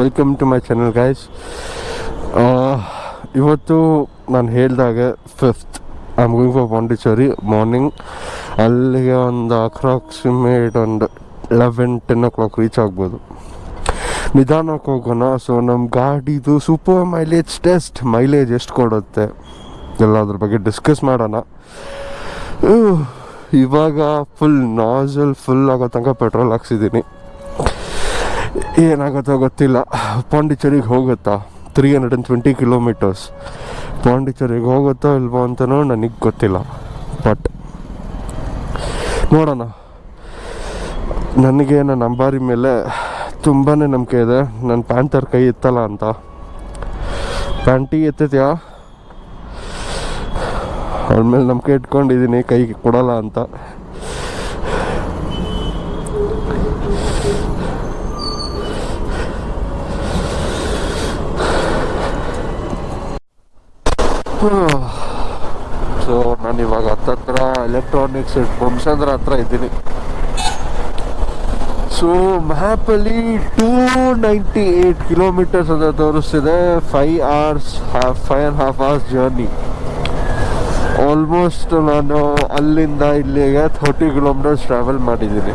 Welcome to my channel guys ಇವತ್ತು ನಾನು ಹೇಳಿದಾಗ fifth I am going for Pondicherry morning ಅಲ್ಲಿಗೆ ಒಂದು ಅಪ್ರಾಕ್ಸಿಮೇಟ್ ಒಂದು eleven ten o'clock reach ಆಗ್ಬೋದು. ನಿಧಾನಕ್ಕೆ ಹೋಗೋಣ. ಸೊ ನಮ್ಮ ಗಾಡಿದು ಸೂಪರ್ ಮೈಲೇಜ್ ಟೆಸ್ಟ್ ಮೈಲೇಜ್ ಎಷ್ಟು ಕೊಡುತ್ತೆ? ಎಲ್ಲ ಅದ್ರ ಬಗ್ಗೆ ಡಿಸ್ಕಸ್ ಮಾಡೋಣ. ಇವಾಗ ಫುಲ್ ನಾಜಲ್ ಫುಲ್ ಆಗೋ ತನಕ ಪೆಟ್ರೋಲ್ ಹಾಕ್ಸಿದ್ದೀನಿ. ಏನಾಗುತ್ತೋ ಗೊತ್ತಿಲ್ಲ. ಪಾಂಡಿಚೇರಿಗೆ ಹೋಗುತ್ತಾ? Three hundred and twenty kilometres ಪಾಂಡಿಚೇರಿಗೆ ಹೋಗುತ್ತೋ ಇಲ್ವೋ ಅಂತಲೂ ನನಗೆ ಗೊತ್ತಿಲ್ಲ. ಬಟ್ ನೋಡೋಣ. ನನಗೆ ನನ್ನ ಅಂಬಾರಿ ಮೇಲೆ ತುಂಬಾ ನಂಬಿಕೆ ಇದೆ. ನನ್ನ ಪ್ಯಾಂಟರ್ ಕೈ ಇತ್ತಲ್ಲ ಅಂತ. ಪ್ಯಾಂಟಿ ಎತ್ತಿದ್ಯಾ? ಅವ್ರ ಮೇಲೆ ನಂಬಿಕೆ ಇಟ್ಕೊಂಡಿದ್ದೀನಿ ಕೈ ಕೊಡಲ್ಲ ಅಂತ. ಸೊ ನಾನು ಇವಾಗ ಹತ್ತತ್ರ ಎಲೆಕ್ಟ್ರಾನಿಕ್ಸ್ ಬಂಸಂದ್ರ ಹತ್ರ ಇದ್ದೀನಿ. ಸೊ ಮ್ಯಾಪಲ್ಲಿ ಟೂ ನೈಂಟಿ ಏಯ್ಟ್ ಕಿಲೋಮೀಟರ್ಸ್ ಅಂತ ತೋರಿಸ್ತಿದೆ five hours five and half hours journey almost ನಾನು ಅಲ್ಲಿಂದ ಇಲ್ಲಿಗೆ ಥರ್ಟಿ ಕಿಲೋಮೀಟರ್ಸ್ ಟ್ರಾವೆಲ್ ಮಾಡಿದ್ದೀನಿ.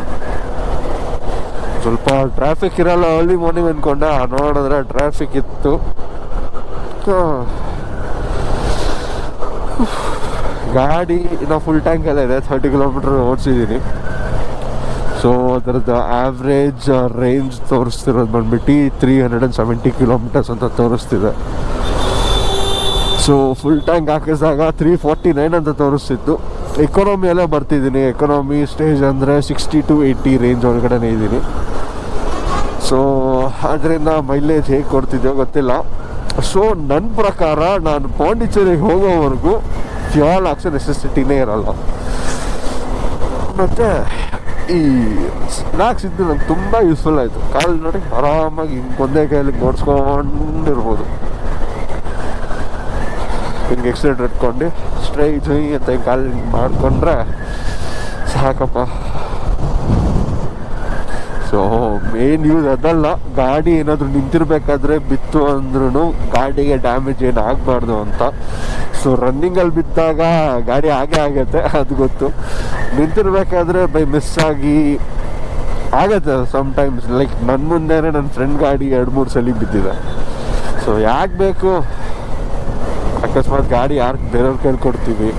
ಸ್ವಲ್ಪ ಟ್ರಾಫಿಕ್ ಇರಲ್ಲ ಅರ್ಲಿ ಮಾರ್ನಿಂಗ್ ಅಂದ್ಕೊಂಡೆ ನೋಡಿದ್ರೆ ಟ್ರಾಫಿಕ್ ಇತ್ತು. ಗಾಡಿ ಇನ್ನು ಫುಲ್ ಟ್ಯಾಂಕ್ ಎಲ್ಲ ಇದೆ ಥರ್ಟಿ ಕಿಲೋಮೀಟರ್ ಓಡಿಸಿದ್ದೀನಿ ಸೊ ಅದರದ್ದು ಆವ್ರೇಜ್ ರೇಂಜ್ ತೋರಿಸ್ತಿರೋದು ಬಂದ್ಬಿಟ್ಟು three hundred and seventy kilometres ಅಂತ ತೋರಿಸ್ತಿದೆ. ಸೊ ಫುಲ್ ಟ್ಯಾಂಕ್ ಹಾಕಿಸಿದಾಗ ತ್ರೀ ಫೋರ್ಟಿ ನೈನ್ ಅಂತ ತೋರಿಸ್ತಿತ್ತು. ಎಕಾನಮಿ ಎಲ್ಲ ಬರ್ತಿದ್ದೀನಿ ಎಕನಾಮಿ ಸ್ಟೇಜ್ ಅಂದರೆ ಸಿಕ್ಸ್ಟಿ ಟು ಏಯ್ಟಿ ರೇಂಜ್ ಒಳಗಡೆನೇ ಇದ್ದೀನಿ ಸೊ ಅದರಿಂದ ಮೈಲೇಜ್ ಹೇಗೆ ಕೊಡ್ತಿದ್ಯೋ ಗೊತ್ತಿಲ್ಲ. ಸೊ ನನ್ನ ಪ್ರಕಾರ ನಾನು ಪಾಂಡಿಚೇರಿಗೆ ಹೋಗೋವರೆಗೂ ಫ್ಯೂಲ್ ಹಾಕ್ಸೋ ನೆಸೆಸಿಟಿನೇ ಇರಲ್ಲ. ಮತ್ತು ಈ ಸ್ನ್ಯಾಕ್ಸ್ ಇದ್ದು ನಂಗೆ ತುಂಬ ಯೂಸ್ಫುಲ್ ಆಯಿತು. ಕಾಲು ನೋಡಿ ಆರಾಮಾಗಿ ಹಿಂಗೆ ಒಂದೇ ಕೈಯಲ್ಲಿ ನೋಡ್ಸ್ಕೊಂಡಿರ್ಬೋದು ಹಿಂಗೆ ಎಕ್ಸಿಡೆಂಟ್ ಇಟ್ಕೊಂಡು ಸ್ಟ್ರೈಟ್ ಅಂತ ಹಿಂಗೆ ಕಾಲು ಮಾಡಿಕೊಂಡ್ರೆ ಸಾಕಪ್ಪ. ಸೊ ಮೇನ್ ಯೂಸ್ ಅದಲ್ಲ, ಗಾಡಿ ಏನಾದರೂ ನಿಂತಿರ್ಬೇಕಾದ್ರೆ ಬಿತ್ತು ಅಂದ್ರೂ ಗಾಡಿಗೆ ಡ್ಯಾಮೇಜ್ ಏನು ಆಗಬಾರ್ದು ಅಂತ. ಸೊ ರನ್ನಿಂಗಲ್ಲಿ ಬಿದ್ದಾಗ ಗಾಡಿ ಹಾಗೆ ಆಗತ್ತೆ, ಅದು ಗೊತ್ತು. ನಿಂತಿರ್ಬೇಕಾದ್ರೆ ಬೈ ಮಿಸ್ ಆಗಿ ಆಗತ್ತೆ ಸಮ್ಟೈಮ್ಸ್ ಲೈಕ್ ನನ್ನ ಮುಂದೆನೇ ನನ್ನ ಫ್ರೆಂಡ್ ಗಾಡಿ ಎರಡು ಮೂರು ಸಲ ಬಿದ್ದಿದೆ. ಸೊ ಯಾಕೆ ಬೇಕು? ಅಕಸ್ಮಾತ್ ಗಾಡಿ ಯಾರು, ಬೇರೆಯವ್ರ ಕೈಲಿ ಕೊಡ್ತೀವಿ.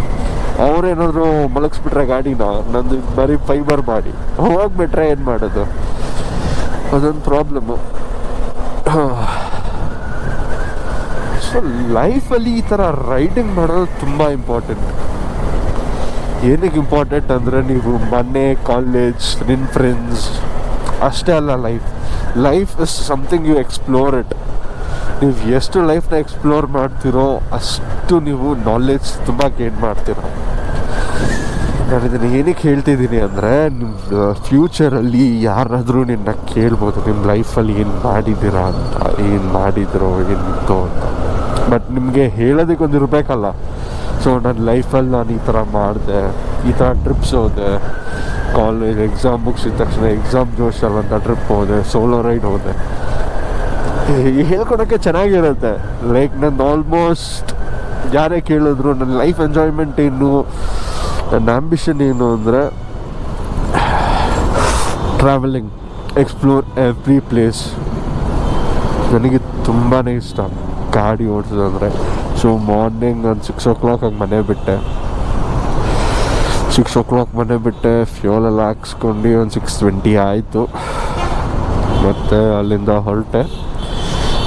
ಅವ್ರೇನಾದ್ರು ಮಲಗಿಸ್ಬಿಟ್ರೆ ಗಾಡಿನ, ನಂದು ಬರೀ ಫೈಬರ್ ಮಾಡಿ ಹೋಗ್ಬಿಟ್ರೆ ಏನು ಮಾಡೋದು? ಅದೊಂದು ಪ್ರಾಬ್ಲಮ್ಮು ಸೊ ಲೈಫಲ್ಲಿ ಈ ಥರ ರೈಡಿಂಗ್ ಮಾಡೋದು ತುಂಬ ಇಂಪಾರ್ಟೆಂಟ್ ಏನಕ್ಕೆ ಇಂಪಾರ್ಟೆಂಟ್ ಅಂದರೆ ನೀವು ಮನೆ ಕಾಲೇಜ್ ನಿನ್ನ ಫ್ರೆಂಡ್ಸ್ ಅಷ್ಟೇ ಅಲ್ಲ life life is something you explore it ನೀವು ಎಷ್ಟು ಲೈಫ್ನ ಎಕ್ಸ್ಪ್ಲೋರ್ ಮಾಡ್ತೀರೋ ಅಷ್ಟು ನೀವು ನಾಲೆಜ್ ತುಂಬ ಗೇನ್ ಮಾಡ್ತೀರೋ. ನಾನು ಇದನ್ನು ಏನಕ್ಕೆ ಹೇಳ್ತಿದ್ದೀನಿ ಅಂದರೆ ನಿಮ್ಮ ಫ್ಯೂಚರಲ್ಲಿ ಯಾರಾದರೂ ನಿನ್ನ ಕೇಳ್ಬೋದು ನಿಮ್ಮ ಲೈಫಲ್ಲಿ ಏನು ಮಾಡಿದ್ದೀರಾ ಅಂತ, ಏನು ಮಾಡಿದ್ರು ಏನಿತ್ತು ಅಂತ. ಬಟ್ ನಿಮಗೆ ಹೇಳೋದಕ್ಕೆ ಒಂದು ಇರಬೇಕಲ್ಲ ಸೊ ನನ್ನ ಲೈಫಲ್ಲಿ ನಾನು ಈ ಥರ ಮಾಡಿದೆ, ಈ ಥರ ಟ್ರಿಪ್ಸ್ ಹೋದೆ ಕಾಲೇಜ್ ಎಕ್ಸಾಮ್ ಮುಗಿಸಿದ ತಕ್ಷಣ ಎಕ್ಸಾಮ್ ಜೋಶಲ್ಲಿ ಅಂತ ಟ್ರಿಪ್ ಹೋದೆ ಸೋಲೋ ರೈಡ್ ಹೋದೆ. ಹೇಳ್ಕೊಡೋಕ್ಕೆ ಚೆನ್ನಾಗಿರುತ್ತೆ. ಲೈಕ್ ನನ್ನ ಆಲ್ಮೋಸ್ಟ್ ಯಾರೇ ಕೇಳಿದ್ರು ನನ್ನ ಲೈಫ್ ಎಂಜಾಯ್ಮೆಂಟ್ ಏನು ನನ್ನ ಆ್ಯಂಬಿಷನ್ ಏನು ಅಂದರೆ ಟ್ರಾವೆಲಿಂಗ್ ಎಕ್ಸ್ಪ್ಲೋರ್ ಎವ್ರಿ ಪ್ಲೇಸ್ ನನಗೆ ತುಂಬಾ ಇಷ್ಟ. ಗಾಡಿ ಓಡಿಸೋದಂದರೆ ಸೊ ಮಾರ್ನಿಂಗ್ ನಾನು ಸಿಕ್ಸ್ ಓ ಕ್ಲಾಕ್ ಹಂಗೆ ಮನೆ ಬಿಟ್ಟೆ. ಸಿಕ್ಸ್ ಓ ಕ್ಲಾಕ್ ಮನೆ ಬಿಟ್ಟೆ ಫ್ಯೂಲೆಲ್ಲ ಹಾಕ್ಸ್ಕೊಂಡು ಒಂದು ಸಿಕ್ಸ್ ಟ್ವೆಂಟಿ ಆಯಿತು. ಮತ್ತು ಅಲ್ಲಿಂದ ಹೊರಟೆ.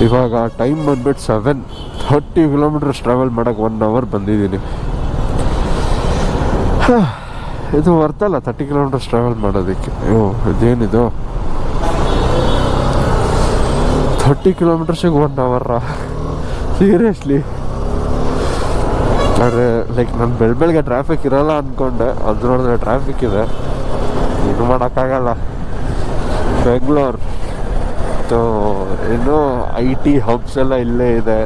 ಇವಾಗ ಟೈಮ್ ಬಂದ್ಬಿಟ್ಟು ಸೆವೆನ್ ಥರ್ಟಿ ಕಿಲೋಮೀಟರ್ಸ್ ಟ್ರಾವೆಲ್ ಮಾಡೋಕ್ಕೆ ಒನ್ ಅವರ್ ಬಂದಿದ್ದೀನಿ. ಇದು ವರ್ತಲ್ಲ ತರ್ಟಿ ಕಿಲೋಮೀಟರ್ಸ್ ಟ್ರಾವೆಲ್ ಮಾಡೋದಕ್ಕೆ. ಅಯ್ಯೋ ಇದೇನಿದು? ಥರ್ಟಿ ಕಿಲೋಮೀಟರ್ಸಿಗೆ ಒನ್ ಅವರ ಸೀರಿಯಸ್ಲಿ ಆದರೆ ಲೈಕ್ ನಾನು ಬೆಳ ಬೆಳಗ್ಗೆ ಟ್ರಾಫಿಕ್ ಇರಲ್ಲ ಅಂದ್ಕೊಂಡೆ ಅದು ನೋಡಿದ್ರೆ ಟ್ರಾಫಿಕ್ ಇದೆ. ಏನು ಮಾಡೋಕ್ಕಾಗಲ್ಲ. ಬೆಂಗಳೂರು ಸೊ ಇನ್ನು ಐ ಟಿ ಹಬ್ಸ್ ಎಲ್ಲ ಇಲ್ಲೇ ಇದೆ.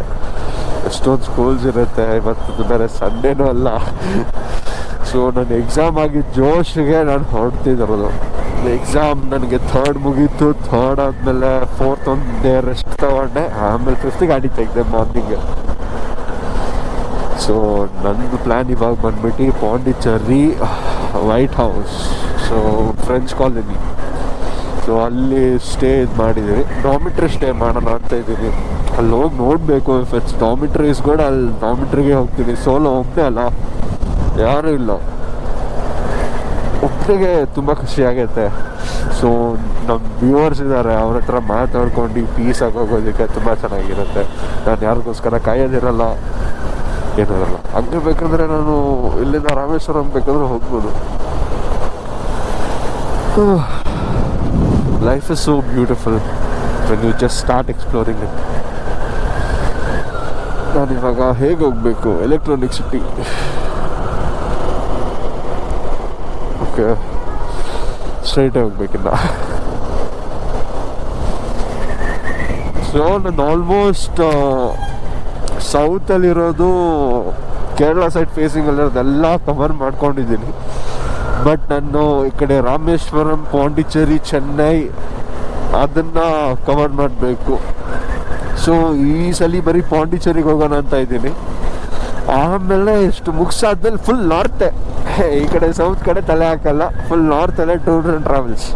ಎಷ್ಟೊಂದು ಸ್ಕೂಲ್ಸ್ ಇರುತ್ತೆ. ಇವತ್ತು ಬೇರೆ ಸಂಡೇನೂ ಅಲ್ಲ. ಸೊ ನನ್ನ ಎಕ್ಸಾಮ್ ಆಗಿ ಜೋಶ್ಗೆ ನಾನು ಹೊರಡ್ತಿದ್ದಿರೋದು ಎಕ್ಸಾಮ್ ನನಗೆ ಥರ್ಡ್ ಮುಗೀತು ಥರ್ಡ್ ಆದಮೇಲೆ ಫೋರ್ತ್ ಒಂದು ಡೇ ರೆಸ್ಟ್ ತೊಗೊಂಡೆ, ಆಮೇಲೆ ಫಿಫ್ತ್ ಗಾಡಿ ತೆಗೆದೆ ಮಾರ್ನಿಂಗ್ ಸೊ ನನ್ನದು ಪ್ಲ್ಯಾನ್ ಇವಾಗ ಬಂದ್ಬಿಟ್ಟು Pondicherry white house so French colony so ಅಲ್ಲಿ ಸ್ಟೇ ಇದು ಮಾಡಿದ್ದೀವಿ ಡಾಮಿಟ್ರಿ ಸ್ಟೇ ಮಾಡೋಣ ಅಂತ ಇದ್ದೀನಿ ಅಲ್ಲಿ ಹೋಗಿ ನೋಡಬೇಕು ಇಫ್ ಇಟ್ಸ್ ಡಾಮಿಟ್ರೀಸ್ ಕೂಡ, ಅಲ್ಲಿ ಡಾಮಿಟ್ರಿಗೆ ಹೋಗ್ತೀನಿ. ಸೋಲೋ ಹೋಗ್ತೇ ಅಲ್ಲ. ಯಾರೂ ಇಲ್ಲ. ಒಬ್ಬರಿಗೆ ತುಂಬ ಖುಷಿ ಆಗೈತೆ ಸೊ ನಮ್ಮ ವ್ಯೂವರ್ಸ್ ಇದ್ದಾರೆ ಅವ್ರ ಹತ್ರ ಮಾತಾಡ್ಕೊಂಡು ಪೀಸ್ ಆಗೋಗೋದಕ್ಕೆ ತುಂಬ ಚೆನ್ನಾಗಿರುತ್ತೆ. ನಾನು ಯಾರಿಗೋಸ್ಕರ ಕಾಯೋದಿರಲ್ಲ. ಏನಿರಲ್ಲ ಹಂಗೆ ಬೇಕಂದ್ರೆ ನಾನು ಇಲ್ಲಿಂದ ರಾಮೇಶ್ವರಂ ಬೇಕಾದ್ರೆ ಹೋಗ್ಬೋದು. Life is so beautiful when you just start exploring it ನಾನು ಇವಾಗ ಹೇಗೆ ಹೋಗಬೇಕು? ಎಲೆಕ್ಟ್ರಾನಿಕ್ ಸಿಟಿ ಓಕೆ ಸ್ಟ್ರೈಟ್ ಹೋಗ್ಬೇಕಿಲ್ಲ ಸೊ ನಾನು ಆಲ್ಮೋಸ್ಟ್ ಸೌತಲ್ಲಿರೋದು ಕೇರಳ ಸೈಡ್ ಫೇಸಿಂಗ್ ಅಲ್ಲಿರೋದೆಲ್ಲ ಕವರ್ ಮಾಡ್ಕೊಂಡಿದ್ದೀನಿ. ಬಟ್ ನಾನು ಈ ಕಡೆ ರಾಮೇಶ್ವರಂ, ಪಾಂಡಿಚೇರಿ, ಚೆನ್ನೈ ಅದನ್ನು ಕವರ್ ಮಾಡಬೇಕು. ಸೊ ಈ ಸಲ ಬರೀ ಪಾಂಡಿಚೇರಿಗೆ ಹೋಗೋಣ ಅಂತ ಇದ್ದೀನಿ. ಆಮೇಲೆ ಎಷ್ಟು ಮುಗಿಸಾದ್ಮೇಲೆ ಫುಲ್ ನಾರ್ತೆ ಈ ಕಡೆ ಸೌತ್ ಕಡೆ ತಲೆ ಹಾಕಲ್ಲ ಫುಲ್ ನಾರ್ತಲ್ಲೇ ಟೂರ್ ಆ್ಯಂಡ್ ಟ್ರಾವೆಲ್ಸ್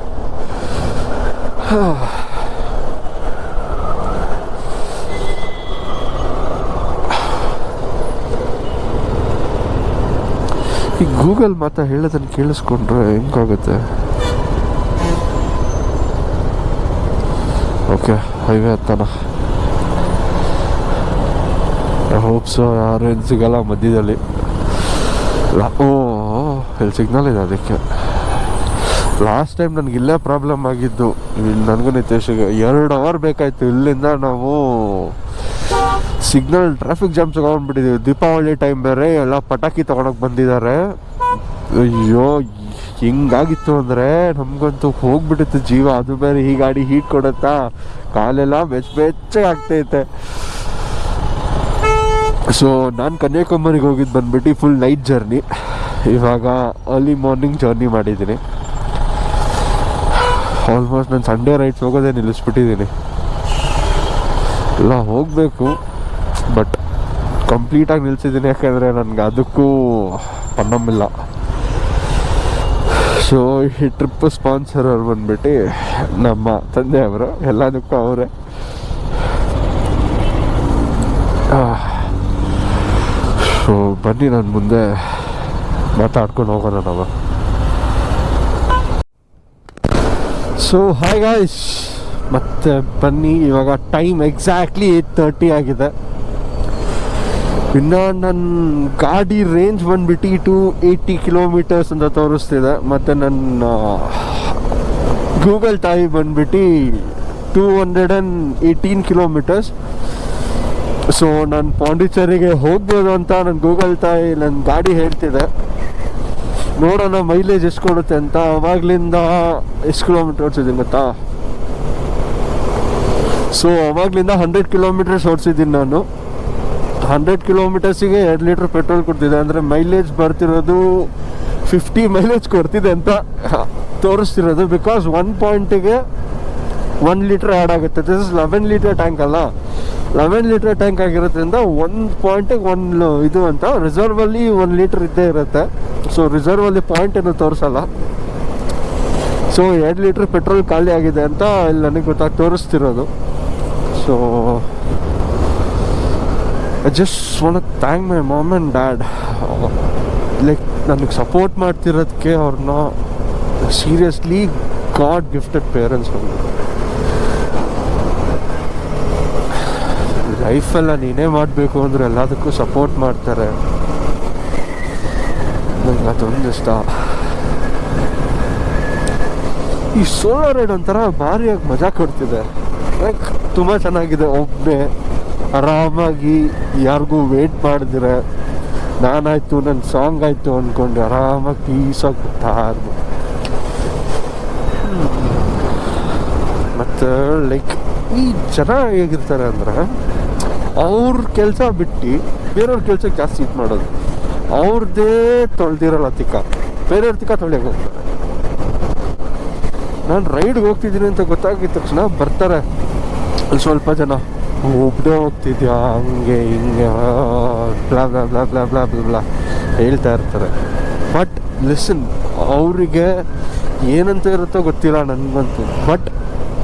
ಈ ಗೂಗಲ್ ಮಾತಾ ಹೇಳೋದನ್ನು ಕೇಳಿಸ್ಕೊಂಡ್ರೆ ಹೆಂಗಾಗುತ್ತೆ? ಓಕೆ ಹೈವೇ ಹತ್ತಾನ ಹೋಪ್ಸು ಏನು ಸಿಗಲ್ಲ ಮಧ್ಯದಲ್ಲಿ. ಓ ಇಲ್ಲಿ ಸಿಗ್ನಲ್ ಇದೆ ಅದಕ್ಕೆ. ಲಾಸ್ಟ್ ಟೈಮ್ ನನಗೆ ಇಲ್ಲೇ ಪ್ರಾಬ್ಲಮ್ ಆಗಿದ್ದು. ನನಗೂ ನಿತೇಶಿಗೆ ಎರಡು ಅವರ್ ಬೇಕಾಯಿತು. ಇಲ್ಲಿಂದ ನಾವು ಸಿಗ್ನಲ್ ಟ್ರಾಫಿಕ್ ಜಾಮ್ ತಗೊಂಡ್ಬಿಟ್ಟಿದ್ದೀವಿ ದೀಪಾವಳಿ ಟೈಮ್ ಬೇರೆ, ಎಲ್ಲ ಪಟಾಕಿ ತೊಗೊಳಕ್ಕೆ ಬಂದಿದ್ದಾರೆ. ಅಯ್ಯೋ, ಹಿಂಗಾಗಿತ್ತು ಅಂದರೆ ನಮಗಂತೂ ಹೋಗ್ಬಿಟ್ಟಿತ್ತು ಜೀವ. ಅದು ಬೇರೆ ಈ ಗಾಡಿ ಹೀಟ್ ಕೊಡುತ್ತಾ, ಕಾಲೆಲ್ಲ ಬೆಚ್ಚ ಬೆಚ್ಚಗೆ ಆಗ್ತೈತೆ. ಸೊ ನಾನು ಕನ್ಯಾಕುಮಾರಿಗೆ ಹೋಗಿದ್ದು ಬಂದ್ಬಿಟ್ಟು ಫುಲ್ ನೈಟ್ ಜರ್ನಿ ಇವಾಗ ಅರ್ಲಿ ಮಾರ್ನಿಂಗ್ ಜರ್ನಿ ಮಾಡಿದ್ದೀನಿ. ಆಲ್ಮೋಸ್ಟ್ ನಾನು ಸಂಡೇ ರೈಟ್ಸ್ ಹೋಗೋದೇ ನಿಲ್ಲಿಸ್ಬಿಟ್ಟಿದ್ದೀನಿ. ಎಲ್ಲ ಹೋಗಬೇಕು ಬಟ್ ಕಂಪ್ಲೀಟಾಗಿ ನಿಲ್ಸಿದ್ದೀನಿ. ಯಾಕೆಂದರೆ ನನಗೆ ಅದಕ್ಕೂ ಪನ್ನಮ್ಮಿಲ್ಲ ಸೊ ಈ ಟ್ರಿಪ್ ಸ್ಪಾನ್ಸರ್ ಅವ್ರು ಬಂದ್ಬಿಟ್ಟು ನಮ್ಮ ತಂದೆಯವರು ಎಲ್ಲದಕ್ಕೂ ಅವರೇ. ಬನ್ನಿ ನಾನು ಮುಂದೆ ಮಾತಾಡ್ಕೊಂಡು ಹೋಗೋಣ ನಾವು. ಸೊ ಹಾಯ್ ಗಾಯ್ಸ್ ಮತ್ತೆ ಬನ್ನಿ, ಇವಾಗ ಟೈಮ್ ಎಕ್ಸಾಕ್ಟ್ಲಿ ಏಯ್ಟ್ ತರ್ಟಿ ಆಗಿದೆ. ಇನ್ನು ನನ್ನ ಗಾಡಿ ರೇಂಜ್ ಬಂದ್ಬಿಟ್ಟು ಟು ಏಯ್ಟಿ ಕಿಲೋಮೀಟರ್ಸ್ ಅಂತ ತೋರಿಸ್ತಿದೆ. ಮತ್ತು ನನ್ನ ಗೂಗಲ್ ಟೈಮ್ ಬಂದ್ಬಿಟ್ಟು two hundred and eighteen kilometres so ನಾನು ಪಾಂಡಿಚೇರಿಗೆ ಹೋಗ್ಬೋದು ಅಂತ ನನ್ನ ಗೂಗಲ್ ತಾಯಿ ನನ್ನ ಗಾಡಿ ಹೇಳ್ತಿದೆ. ನೋಡೋಣ ಮೈಲೇಜ್ ಎಷ್ಟು ಕೊಡುತ್ತೆ ಅಂತ. ಅವಾಗ್ಲಿಂದ ಎಷ್ಟು ಕಿಲೋಮೀಟರ್ ಓಡಿಸಿದ್ದೀನಿ ಗೊತ್ತಾ? ಸೊ ಅವಾಗ್ಲಿಂದ ಹಂಡ್ರೆಡ್ ಕಿಲೋಮೀಟರ್ಸ್ ಓಡಿಸಿದ್ದೀನಿ ನಾನು. ಹಂಡ್ರೆಡ್ ಕಿಲೋಮೀಟರ್ಸಿಗೆ ಎರಡು ಲೀಟ್ರ್ ಪೆಟ್ರೋಲ್ ಕೊಡ್ತಿದೆ. ಅಂದರೆ ಮೈಲೇಜ್ ಬರ್ತಿರೋದು ಫಿಫ್ಟಿ ಮೈಲೇಜ್ ಕೊಡ್ತಿದೆ ಅಂತ ತೋರಿಸ್ತಿರೋದು. ಬಿಕಾಸ್ ಒನ್ ಪಾಯಿಂಟಿಗೆ ಒನ್ ಲೀಟ್ರ್ ಆ್ಯಡ್ ಆಗುತ್ತೆ. This is eleven litre tank ಅಲ್ಲ. ಲೆವೆನ್ ಲೀಟರ್ ಟ್ಯಾಂಕ್ ಆಗಿರೋದ್ರಿಂದ ಒಂದು ಪಾಯಿಂಟಿಗೆ ಒಂದು ಇದು ಅಂತ. ರಿಸರ್ವಲ್ಲಿ ಒಂದು ಲೀಟ್ರ್ ಇದ್ದೇ ಇರುತ್ತೆ. ಸೊ ರಿಸರ್ವಲ್ಲಿ ಪಾಯಿಂಟ್ ಏನು ತೋರಿಸಲ್ಲ. ಸೊ ಎರಡು ಲೀಟ್ರ್ ಪೆಟ್ರೋಲ್ ಖಾಲಿ ಆಗಿದೆ ಅಂತ ಇಲ್ಲಿ ನನಗೆ ಗೊತ್ತಾಗಿ ತೋರಿಸ್ತಿರೋದು. So I just want thank my mom and dad like ನನಗೆ ಸಪೋರ್ಟ್ ಮಾಡ್ತಿರೋದಕ್ಕೆ ಅವ್ರನ್ನ ಸೀರಿಯಸ್ಲಿ ಗಾಡ್ ಗಿಫ್ಟೆಡ್ ಪೇರೆಂಟ್ಸ್ ನಮಗೆ. ಲೈಫೆಲ್ಲ ನೀನೇ ಮಾಡಬೇಕು ಅಂದರೆ ಎಲ್ಲದಕ್ಕೂ ಸಪೋರ್ಟ್ ಮಾಡ್ತಾರೆ. ನಂಗೆ ಅದೊಂದು ಇಷ್ಟ. ಈ ಸೋಲಾರ್ ರೈಡ್ ಒಂಥರ ಭಾರಿಯಾಗಿ ಮಜಾ ಕೊಡ್ತಿದೆ. ಲೈಕ್ ತುಂಬ ಚೆನ್ನಾಗಿದೆ. ಒಬ್ಬನೇ ಆರಾಮಾಗಿ ಯಾರಿಗೂ ವೇಟ್ ಮಾಡಿದ್ರೆ ನಾನಾಯಿತು ನನ್ನ ಸಾಂಗ್ ಆಯಿತು ಅಂದ್ಕೊಂಡು ಆರಾಮಾಗಿ ಪೀಸಾಗಿ ಇರ್ಬೋದು ಮತ್ತು ಲೈಕ್ ಈ ಜನ ಹೇಗಿರ್ತಾರೆ ಅಂದ್ರೆ ಅವ್ರ ಕೆಲಸ ಬಿಟ್ಟು ಬೇರೆಯವ್ರ ಕೆಲಸಕ್ಕೆ ಜಾಸ್ತಿ ಇದು ಮಾಡೋದು. ಅವ್ರದ್ದೇ ತೊಳೆದಿರಲ್ಲ ತಿಕ್ಕ. ಬೇರೆಯವ್ರ ತಿಕ್ಕ ತೊಳೆಯೋಕೆ ಹೋಗ್ತಾರೆ. ನಾನು ರೈಡ್ಗೆ ಹೋಗ್ತಿದ್ದೀನಿ ಅಂತ ಗೊತ್ತಾಗಿದ ತಕ್ಷಣ ಬರ್ತಾರೆ. ಅಲ್ಲಿ ಸ್ವಲ್ಪ ಜನ. ಒಬ್ಬನೇ ಹೋಗ್ತಿದ್ಯಾ? ಹಂಗೆ, ಹಿಂಗೆ blah blah blah blah blah blah ಹೇಳ್ತಾ ಇರ್ತಾರೆ. ಬಟ್ ಲಿಸನ್, ಅವರಿಗೆ ಏನಂತ ಇರುತ್ತೋ ಗೊತ್ತಿಲ್ಲ ನನಗಂತೂ. ಬಟ್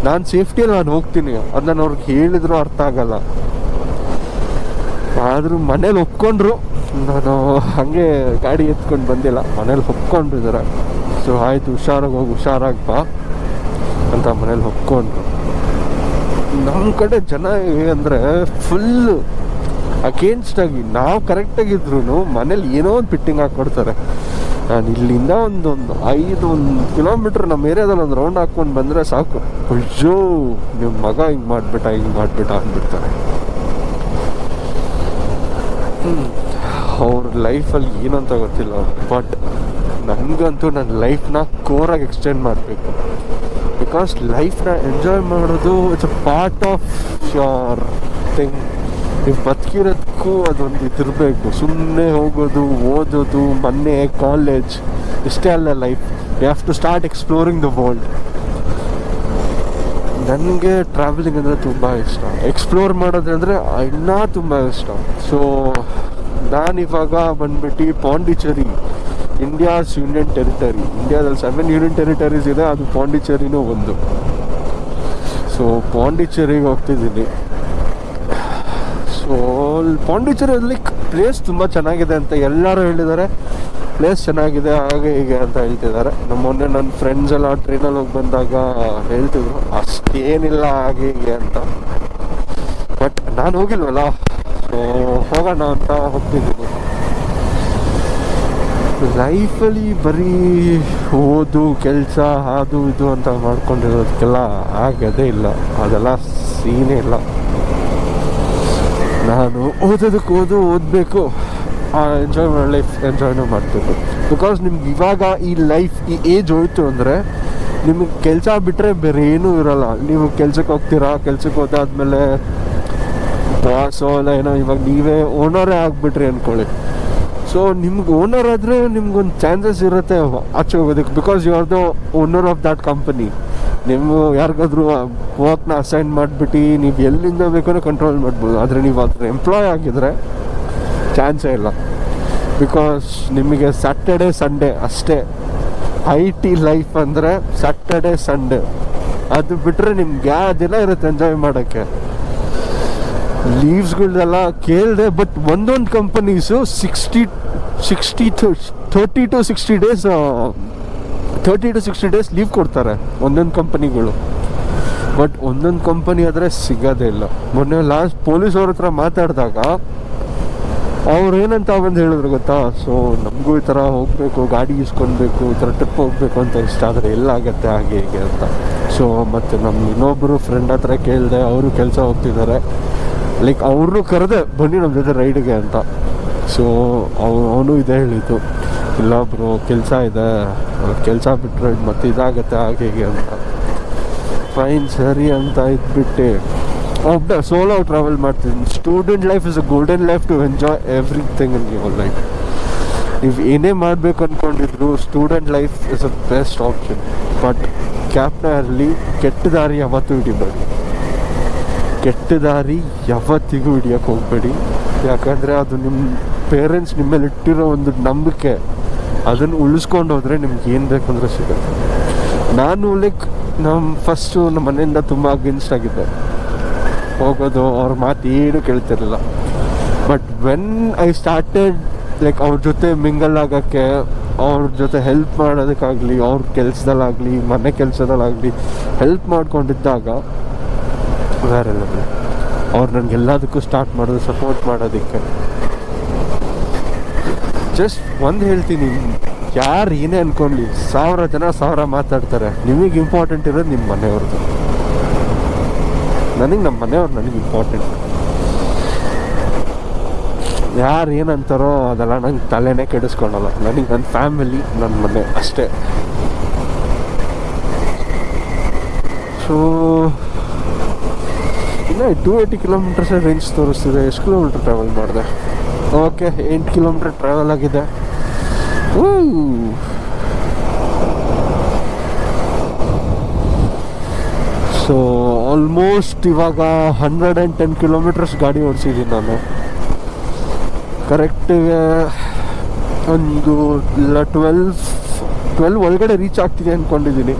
ನಾನು ಸೇಫ್ಟಿಯಲ್ಲಿ ನಾನು ಹೋಗ್ತೀನಿ. ಅದು ನಾನು ಅವ್ರಿಗೆ ಹೇಳಿದ್ರು ಅರ್ಥ ಆಗಲ್ಲ. ಆದರೂ ಮನೇಲಿ ಒಪ್ಕೊಂಡ್ರು. ನಾನು ಹಾಗೆ ಗಾಡಿ ಎತ್ಕೊಂಡು ಬಂದಿಲ್ಲ. ಮನೇಲಿ ಒಪ್ಕೊಂಡಿದ್ದಾರೆ ಸೊ ಆಯಿತು, ಹುಷಾರಾಗಿ ಹೋಗಿ, ಹುಷಾರಾಗಿ ಬಾ ಅಂತ ಮನೇಲಿ ಒಪ್ಕೊಂಡ್ರು. ನಮ್ಮ ಕಡೆ ಜನ ಅಂದರೆ ಫುಲ್ಲು ಅಗೇನ್ಸ್ಟ್ ಆಗಿ ನಾವು ಕರೆಕ್ಟಾಗಿದ್ರು ಮನೇಲಿ ಏನೋ ಒಂದು ಫಿಟ್ಟಿಂಗ್ ಹಾಕ್ಕೊಡ್ತಾರೆ ನಾನು ಇಲ್ಲಿಂದ ಒಂದೊಂದು ಐದು, ಒಂದು ಕಿಲೋಮೀಟ್ರ್ ನಮ್ಮ ಏರಿಯಾದಲ್ಲಿ ಒಂದು ರೌಂಡ್ ಹಾಕ್ಕೊಂಡು ಬಂದರೆ ಸಾಕು. ಅಯ್ಯೋ ನಿಮ್ಮ ಮಗ ಹಿಂಗೆ ಮಾಡಿಬಿಟ್ಟ ಹಿಂಗೆ ಮಾಡಿಬಿಟ್ಟ ಅಂದ್ಬಿಡ್ತಾರೆ. ಅವ್ರ ಲೈಫಲ್ಲಿ ಏನಂತ ಗೊತ್ತಿಲ್ಲ. ಬಟ್ ನನಗಂತೂ ನನ್ನ ಲೈಫ್ನ ಕೋರಾಗಿ ಎಕ್ಸ್ಟೆಂಡ್ ಮಾಡಬೇಕು. ಬಿಕಾಸ್ ಲೈಫ್ನ ಎಂಜಾಯ್ ಮಾಡೋದು it's a part of your thing ನೀವು ಬದುಕಿರೋದಕ್ಕೂ ಅದೊಂದು ಇದಿರಬೇಕು. ಸುಮ್ಮನೆ ಹೋಗೋದು, ಓದೋದು, ಮೊನ್ನೆ ಕಾಲೇಜ್ ಇಷ್ಟೇ ಅಲ್ಲ life you have to start exploring the world ನನಗೆ ಟ್ರಾವೆಲಿಂಗ್ ಅಂದರೆ ತುಂಬ ಇಷ್ಟ. ಎಕ್ಸ್ಪ್ಲೋರ್ ಮಾಡೋದಂದರೆ ಇನ್ನೂ ತುಂಬ ಇಷ್ಟ. ಸೊ ನಾನಿವಾಗ ಬಂದ್ಬಿಟ್ಟು ಪಾಂಡಿಚೇರಿ ಇಂಡಿಯಾಸ್ ಯೂನಿಯನ್ ಟೆರಿಟರಿ ಇಂಡಿಯಾದಲ್ಲಿ ಸೆವೆನ್ ಯೂನಿಯನ್ ಟೆರಿಟರೀಸ್ ಇದೆ, ಅದು ಪಾಂಡಿಚೇರಿನೂ ಒಂದು. ಸೊ ಪಾಂಡಿಚೇರಿಗೆ ಹೋಗ್ತಿದ್ದೀನಿ. ಸೊ ಪಾಂಡಿಚೇರಿಯಲ್ಲಿ ಪ್ಲೇಸ್ ತುಂಬ ಚೆನ್ನಾಗಿದೆ ಅಂತ ಎಲ್ಲರೂ ಹೇಳಿದ್ದಾರೆ. ಪ್ಲೇಸ್ ಚೆನ್ನಾಗಿದೆ, ಹಾಗೆ ಹೀಗೆ ಅಂತ ಹೇಳ್ತಿದ್ದಾರೆ. ನಮ್ಮ ಮೊನ್ನೆ ನನ್ನ ಫ್ರೆಂಡ್ಸ್ ಎಲ್ಲ ಟ್ರೈನಲ್ಲಿ ಹೋಗಿ ಬಂದಾಗ ಹೇಳ್ತಿದ್ರು, ಅಷ್ಟೇನಿಲ್ಲ, ಹಾಗೆ ಹೀಗೆ ಅಂತ. ಬಟ್ ನಾನು ಹೋಗಿಲ್ವಲ್ಲ? ಹೋಗೋಣ ಅಂತ ಹೋಗ್ತಿದ್ದೀನಿ. ಲೈಫಲ್ಲಿ ಬರೀ ಓದು, ಕೆಲಸ, ಅದು, ಇದು ಅಂತ ಮಾಡ್ಕೊಂಡಿರೋದಕ್ಕೆಲ್ಲ ಆಗದೇ ಇಲ್ಲ. ಅದೆಲ್ಲ ಸೀನೇ ಇಲ್ಲ. ನಾನು ಓದೋದಕ್ಕೆ ಓದು ಓದಬೇಕು. ಎಂಜಾಯ್ ಮಾಡೋ ಲೈಫ್ ಎಂಜಾಯ್ನೂ ಮಾಡಬೇಕು ಬಿಕಾಸ್ ನಿಮ್ಗೆ ಇವಾಗ ಈ ಲೈಫ್ ಈ ಏಜ್ ಹೋಯ್ತು ಅಂದರೆ ನಿಮಗೆ ಕೆಲಸ ಬಿಟ್ಟರೆ ಬೇರೆ ಏನೂ ಇರೋಲ್ಲ. ನೀವು ಕೆಲ್ಸಕ್ಕೆ ಹೋಗ್ತೀರಾ ಕೆಲ್ಸಕ್ಕೆ ಹೋದಾದ್ಮೇಲೆ ಬಾಸೋ ಇಲ್ಲ ಏನೋ ಇವಾಗ ನೀವೇ ಓನರೇ ಆಗಿಬಿಟ್ರಿ ಅಂದ್ಕೊಳ್ಳಿ ಸೊ ನಿಮ್ಗೆ ಓನರ್ ಆದರೆ ನಿಮ್ಗೊಂದು ಚಾನ್ಸಸ್ ಇರುತ್ತೆ ಆಚೆ ಹೋಗೋದಕ್ಕೆ. Because you are the owner of that company ನೀವು ಯಾರಿಗಾದ್ರೂ ವರ್ಕ್ನ ಅಸೈನ್ ಮಾಡಿಬಿಟ್ಟು, ನೀವು ಎಲ್ಲಿಂದ ಬೇಕೋ ಕಂಟ್ರೋಲ್ ಮಾಡ್ಬೋದು. ಆದರೆ ನೀವು ಅದ್ರ ಎಂಪ್ಲಾಯ್ ಆಗಿದ್ರೆ ಚಾನ್ಸೇ ಇಲ್ಲ. ಬಿಕಾಸ್ ನಿಮಗೆ ಸ್ಯಾಟರ್ಡೆ ಸಂಡೇ ಅಷ್ಟೇ. ಐ ಟಿ ಲೈಫ್ ಅಂದರೆ ಸ್ಯಾಟರ್ಡೆ ಸಂಡೇ ಅದು ಬಿಟ್ಟರೆ ನಿಮ್ಗೆ ಯಾವ ದಿನ ಇರುತ್ತೆ ಎಂಜಾಯ್ ಮಾಡೋಕ್ಕೆ. ಲೀವ್ಸ್ಗಳನ್ನೆಲ್ಲ ಕೇಳಿದೆ ಬಟ್ ಒಂದೊಂದು companies sixty sixty thirty to sixty days thirty to sixty days leave ಕೊಡ್ತಾರೆ ಒಂದೊಂದು ಕಂಪನಿಗಳು ಬಟ್ ಒಂದೊಂದು ಕಂಪನಿ ಆದರೆ ಸಿಗೋದೇ ಇಲ್ಲ. ಮೊನ್ನೆ ಲಾಸ್ಟ್ ಪೊಲೀಸ್ ಅವ್ರ ಹತ್ರ ಮಾತಾಡಿದಾಗ ಅವ್ರು ಏನಂತ ಬಂದು ಹೇಳಿದ್ರು ಗೊತ್ತಾ? ಸೊ ನಮಗೂ ಈ ಥರ ಹೋಗಬೇಕು, ಗಾಡಿ ಇಸ್ಕೊಳ್ಬೇಕು, ಈ ಥರ ಟ್ರಿಪ್ ಹೋಗಬೇಕು ಅಂತ ಇಷ್ಟ ಆದರೆ ಎಲ್ಲಾಗತ್ತೆ ಹಾಗೆ ಹೀಗೆ ಅಂತ. ಸೊ ಮತ್ತು ನಮ್ಮ ಇನ್ನೊಬ್ಬರು ಫ್ರೆಂಡ್ ಹತ್ರ ಕೇಳಿದೆ, ಅವರು ಕೆಲಸ ಹೋಗ್ತಿದ್ದಾರೆ ಲೈಕ್ ಅವ್ರನ್ನೂ ಕರೆದೆ, ಬನ್ನಿ ನಮ್ಮ ಜೊತೆ ರೈಡ್ಗೆ ಅಂತ. ಸೊ ಅವನು ಅವನು ಇದೇ ಹೇಳಿದ್ದು. ಇಲ್ಲ ಬ್ರೋ, ಕೆಲಸ ಇದೆ. ಕೆಲಸ ಬಿಟ್ಟರೆ ಮತ್ತೆ ಇದಾಗತ್ತೆ ಹಾಗೆ ಹೀಗೆ ಅಂತ. ಫೈನ್ ಸರಿ ಅಂತ ಇದ್ಬಿಟ್ಟು ಒಬ್ಬ ಸೋಲೋ ಟ್ರಾವೆಲ್ ಮಾಡ್ತೀನಿ student life is a golden life to enjoy everything in your life ನೀವು ಏನೇ ಮಾಡಬೇಕು ಅಂದ್ಕೊಂಡಿದ್ರು student life is a best option but ಕ್ಯಾಬ್ನ ಇರಲಿ ಕೆಟ್ಟ ದಾರಿ ಯಾವತ್ತೂ ಹಿಡಿಬೇಡಿ. ಕೆಟ್ಟ ದಾರಿ ಯಾವತ್ತಿಗೂ ಹಿಡಿಯೋಕ್ಕೆ ಹೋಗಬೇಡಿ. ಯಾಕಂದರೆ ಅದು ನಿಮ್ಮ ಪೇರೆಂಟ್ಸ್ ನಿಮ್ಮ ಮೇಲೆ ಇಟ್ಟಿರೋ ಒಂದು ನಂಬಿಕೆ. ಅದನ್ನು ಉಳಿಸ್ಕೊಂಡು ಹೋದರೆ ನಿಮ್ಗೆ ಏನು ಬೇಕಂದ್ರೆ ಸಿಗುತ್ತೆ. ನಾನು ಲೈಕ್ ನಮ್ಮ ಫಸ್ಟು ನಮ್ಮ ಮನೆಯಿಂದ ತುಂಬ ಅಗೇನ್ಸ್ಟ್ ಆಗಿದ್ದೆ. ಹೋಗೋದು ಅವ್ರ ಮಾತು ಏನು ಕೇಳ್ತಿರಲಿಲ್ಲ. But when I started like ಅವ್ರ ಜೊತೆ ಮಿಂಗಲ್ ಆಗೋಕ್ಕೆ, ಅವ್ರ ಜೊತೆ ಹೆಲ್ಪ್ ಮಾಡೋದಕ್ಕಾಗಲಿ, ಅವ್ರ ಕೆಲಸದಲ್ಲಾಗಲಿ, ಮನೆ ಕೆಲಸದಲ್ಲಾಗಲಿ ಹೆಲ್ಪ್ ಮಾಡ್ಕೊಂಡಿದ್ದಾಗ ಬೇರೆ ಲೆವೆಲ್ ಅವ್ರು ನನಗೆಲ್ಲದಕ್ಕೂ ಸ್ಟಾರ್ಟ್ ಮಾಡೋದು ಸಪೋರ್ಟ್ ಮಾಡೋದಕ್ಕೆ. ಜಸ್ಟ್ ಒಂದು ಹೇಳ್ತೀನಿ, ಯಾರು ಏನೇ ಅನ್ಕೊಳ್ಳಿ ಸಾವಿರ ಜನ ಸಾವಿರ ಮಾತಾಡ್ತಾರೆ. ನಿಮಗೆ ಇಂಪಾರ್ಟೆಂಟ್ ಇರೋದು ನಿಮ್ಮ ಮನೆಯವ್ರದ್ದು. ನನಗೆ ನಮ್ಮ ಮನೆಯವ್ರು ನನಗೆ ಇಂಪಾರ್ಟೆಂಟ್ ಯಾರು ಏನಂತಾರೋ ಅದೆಲ್ಲ ನಂಗೆ ತಲೆನೇ ಕೆಡಿಸ್ಕೊಳಲ್ಲ. ನನಗೆ ನನ್ನ ಫ್ಯಾಮಿಲಿ ನನ್ನ ಮನೆ ಅಷ್ಟೇ. ಸೊ ಇನ್ನು ಟೂ ಏಯ್ಟಿ ಕಿಲೋಮೀಟರ್ಸ್ ರೇಂಜ್ ತೋರಿಸ್ತಿದೆ. ಎಷ್ಟು ಕಿಲೋಮೀಟ್ರ್ ಟ್ರಾವೆಲ್ ಮಾಡಿದೆ? ಓಕೆ ಎಂಟು ಕಿಲೋಮೀಟ್ರ್ ಟ್ರಾವೆಲ್ ಆಗಿದೆ. ಸೊ ಆಲ್ಮೋಸ್ಟ್ ಇವಾಗ ಹಂಡ್ರೆಡ್ ಆ್ಯಂಡ್ ಟೆನ್ ಕಿಲೋಮೀಟರ್ಸ್ ಗಾಡಿ ಓಡಿಸಿದ್ದೀನಿ ನಾನು. ಕರೆಕ್ಟಿಗೆ ಒಂದು ಇಲ್ಲ ಟ್ವೆಲ್ವ್ ಟ್ವೆಲ್ವ್ ಒಳಗಡೆ ರೀಚ್ ಆಗ್ತೀನಿ ಅಂದ್ಕೊಂಡಿದ್ದೀನಿ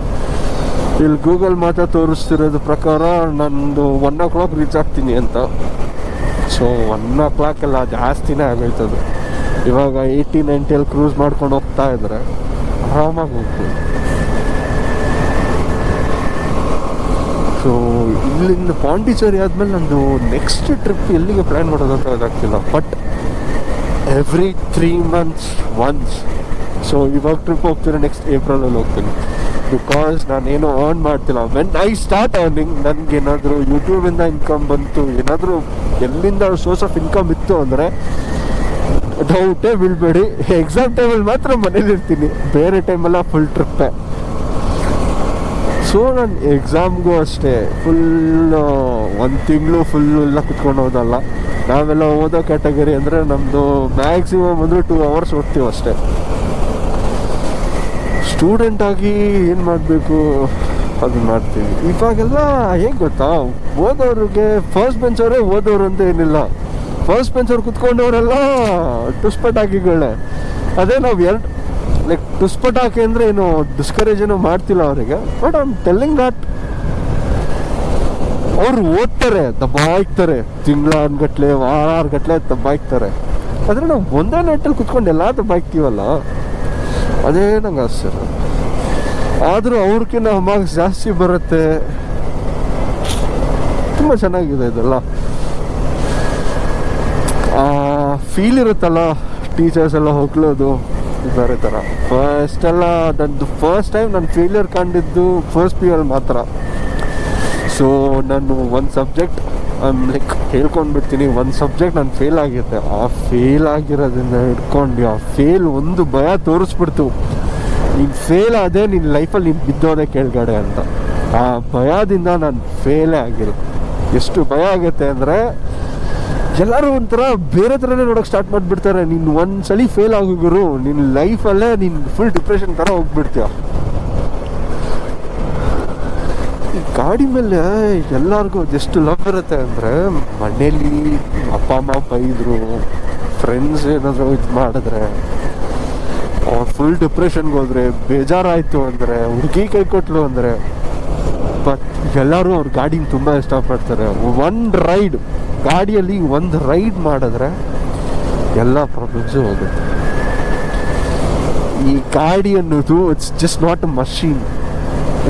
ಇಲ್ಲಿ ಗೂಗಲ್ ಮಾತ್ರ ತೋರಿಸ್ತಿರೋದು ಪ್ರಕಾರ ನಂದು ಒನ್ ಓ ಕ್ಲಾಕ್ ರೀಚ್ ಆಗ್ತೀನಿ ಅಂತ. ಸೊ ಒನ್ ಓ ಕ್ಲಾಕ್ ಎಲ್ಲ ಜಾಸ್ತಿನೇ ಆಗೋಯ್ತದು. ಇವಾಗ ಏಯ್ಟಿ ನೈಂಟಿಯಲ್ಲಿ ಕ್ರೂಸ್ ಮಾಡ್ಕೊಂಡು ಹೋಗ್ತಾ ಇದ್ರೆ ಆರಾಮಾಗಿ ಹೋಗ್ಬೋದು. ಸೊ ಇಲ್ಲಿಂದ ಪಾಂಡಿಚೇರಿ ಆದಮೇಲೆ ನಂದು ನೆಕ್ಸ್ಟ್ ಟ್ರಿಪ್ ಎಲ್ಲಿಗೆ ಪ್ಲ್ಯಾನ್ ಮಾಡೋದಂತ ಗೊತ್ತಾಗ್ತಿಲ್ಲ. But every three months once so ಇವಾಗ ಟ್ರಿಪ್ ಹೋಗ್ತೀನಿ ನೆಕ್ಸ್ಟ್ ಏಪ್ರಿಲಲ್ಲಿ ಹೋಗ್ತೀನಿ. ಬಿಕಾಸ್ ನಾನೇನು ಅರ್ನ್ ಮಾಡ್ತಿಲ್ಲ. ವೆನ್ ಐ ಸ್ಟಾರ್ಟ್ ಅರ್ನಿಂಗ್ ನನಗೇನಾದರೂ ಯೂಟ್ಯೂಬಿಂದ ಇನ್ಕಮ್ ಬಂತು, ಏನಾದರೂ ಎಲ್ಲಿಂದ ಸೋರ್ಸ್ ಆಫ್ ಇನ್ಕಮ್ ಇತ್ತು ಅಂದರೆ ಡೌಟೇ ಬಿಳ್ಬೇಡಿ ಎಕ್ಸಾಮ್ ಟೈಮಲ್ಲಿ ಮಾತ್ರ ಮನೇಲಿ ಇರ್ತೀನಿ ಬೇರೆ ಟೈಮೆಲ್ಲ ಫುಲ್ ಟ್ರಿಪ್ಪೇ ಸೊ ನಾನು ಎಕ್ಸಾಮ್ಗೂ ಅಷ್ಟೇ. ಫುಲ್ಲು ಒಂದು ತಿಂಗಳು ಫುಲ್ಲು ಎಲ್ಲ ಕುತ್ಕೊಂಡು ಹೋದಲ್ಲ. ನಾವೆಲ್ಲ ಓದೋ ಕ್ಯಾಟಗರಿ ಅಂದರೆ ನಮ್ಮದು ಮ್ಯಾಕ್ಸಿಮಮ್ ಅಂದರೆ ಟೂ ಅವರ್ಸ್ ಓದ್ತೀವಿ ಅಷ್ಟೇ. ಸ್ಟೂಡೆಂಟಾಗಿ ಏನು ಮಾಡಬೇಕು? ಅದು ಮಾಡ್ತೀವಿ. ಇವಾಗೆಲ್ಲ ಹೇಗೆ ಗೊತ್ತಾ? ಓದೋರಿಗೆ ಫಸ್ಟ್ ಬೆಂಚವರೇ ಓದೋರು ಅಂತ ಏನಿಲ್ಲ. ಫಸ್ಟ್ ಬೆಂಚವ್ರು ಕುತ್ಕೊಂಡವರೆಲ್ಲ ಟುಸ್ಪಟಾಕಿಗಳೇ ಅದೇ ನಾವು ಎರಡು ಲೈಕ್ ಟುಸ್ಪಟಾಕಿ ಅಂದರೆ ಏನು ಡಿಸ್ಕರೇಜ್ ಏನೋ ಮಾಡ್ತಿಲ್ಲ ಅವರಿಗೆ. But I am telling that ಅವರು ಓದ್ತಾರೆ ದಬ್ಬಾಯ್ತಾರೆ ತಿಂಗಳ ವಾರಗಟ್ಲೆ ವಾರ ಗಟ್ಲೆ ದಬ್ಬಾಯ್ತಾರೆ ಆದರೆ ನಾವು ಒಂದೇ ನೈಟಲ್ಲಿ ಕುತ್ಕೊಂಡು ಎಲ್ಲ ದಬ್ಬಾಯ್ತೀವಲ್ಲ ಅದೇ ನಂಗೆ ಆಶ್ಚರ್ಯ ಆದರೂ ಅವ್ರಿಗಿನ್ನ ಮಾರ್ಕ್ಸ್ ಜಾಸ್ತಿ ಬರುತ್ತೆ. ತುಂಬ ಚೆನ್ನಾಗಿದೆ ಇದೆಲ್ಲ. ಫೀಲ್ ಇರುತ್ತಲ್ಲ ಟೀಚರ್ಸ್ ಎಲ್ಲ ಹೋಗ್ಲೋದು ಬೇರೆ ಥರ ಫಸ್ಟ್ ಎಲ್ಲ ನಂದು ಫಸ್ಟ್ ಟೈಮ್ ನಾನು ಫೇಲಿಯರ್ ಕಂಡಿದ್ದು ಫಸ್ಟ್ ಪಿ ಅಲ್ಲಿ ಮಾತ್ರ. ಸೊ ನಾನು ಒಂದು ಸಬ್ಜೆಕ್ಟ್ ಲೈಕ್ ಹೇಳ್ಕೊಂಡ್ಬಿಡ್ತೀನಿ ಒಂದು ಸಬ್ಜೆಕ್ಟ್ ನಾನು ಫೇಲ್ ಆಗಿದ್ದೆ ಆ ಫೇಲ್ ಆಗಿರೋದ್ರಿಂದ ಹಿಡ್ಕೊಂಡು, ಆ ಫೇಲ್ ಒಂದು ಭಯ ತೋರಿಸ್ಬಿಡ್ತು. ನೀನು ಫೇಲ್ ಆದರೆ ನಿನ್ನ ಲೈಫಲ್ಲಿ ನೀನು ಬಿದ್ದೋದೆ ಕೆಳಗಡೆ ಅಂತ. ಆ ಭಯದಿಂದ ನಾನು ಫೇಲೇ ಆಗಿಲ್ಲ ಎಷ್ಟು ಭಯ ಆಗುತ್ತೆ ಅಂದರೆ ಎಲ್ಲರೂ ಒಂಥರ ಬೇರೆ ಥರನೇ ನೋಡೋಕೆ ಸ್ಟಾರ್ಟ್ ಮಾಡಿಬಿಡ್ತಾರೆ. ನೀನು ಒಂದ್ಸಲಿ ಫೇಲ್ ಆಗೋಗರು ನಿನ್ನ ಲೈಫಲ್ಲೇ ನೀನು ಫುಲ್ ಡಿಪ್ರೆಷನ್ ಥರ ಹೋಗ್ಬಿಡ್ತೀಯ. ಗಾಡಿ ಮೇಲೆ ಎಲ್ಲರಿಗೂ ಎಷ್ಟು ಲವ್ ಇರುತ್ತೆ ಅಂದರೆ ಮನೇಲಿ ಅಪ್ಪ, ಅಮ್ಮ ಬೈದರು ಫ್ರೆಂಡ್ಸ್ ಏನಾದರೂ ಇದು ಮಾಡಿದ್ರೆ, ಅವ್ರು ಫುಲ್ ಡಿಪ್ರೆಷನ್ಗೆ ಹೋದ್ರೆ, ಬೇಜಾರಾಯಿತು ಅಂದರೆ, ಹುಡುಗಿ ಕೈ ಕೊಟ್ಲು ಅಂದರೆ ಬಟ್ ಎಲ್ಲರೂ ಅವ್ರ ಗಾಡಿನ ತುಂಬ ಇಷ್ಟಪಡ್ತಾರೆ. ಒನ್ ರೈಡ್ ಗಾಡಿಯಲ್ಲಿ ಒಂದು ರೈಡ್ ಮಾಡಿದ್ರೆ ಎಲ್ಲ ಪ್ರಾಬ್ಲಮ್ಸು ಹೋಗುತ್ತೆ. ಈ ಗಾಡಿ ಅನ್ನೋದು it's just not a machine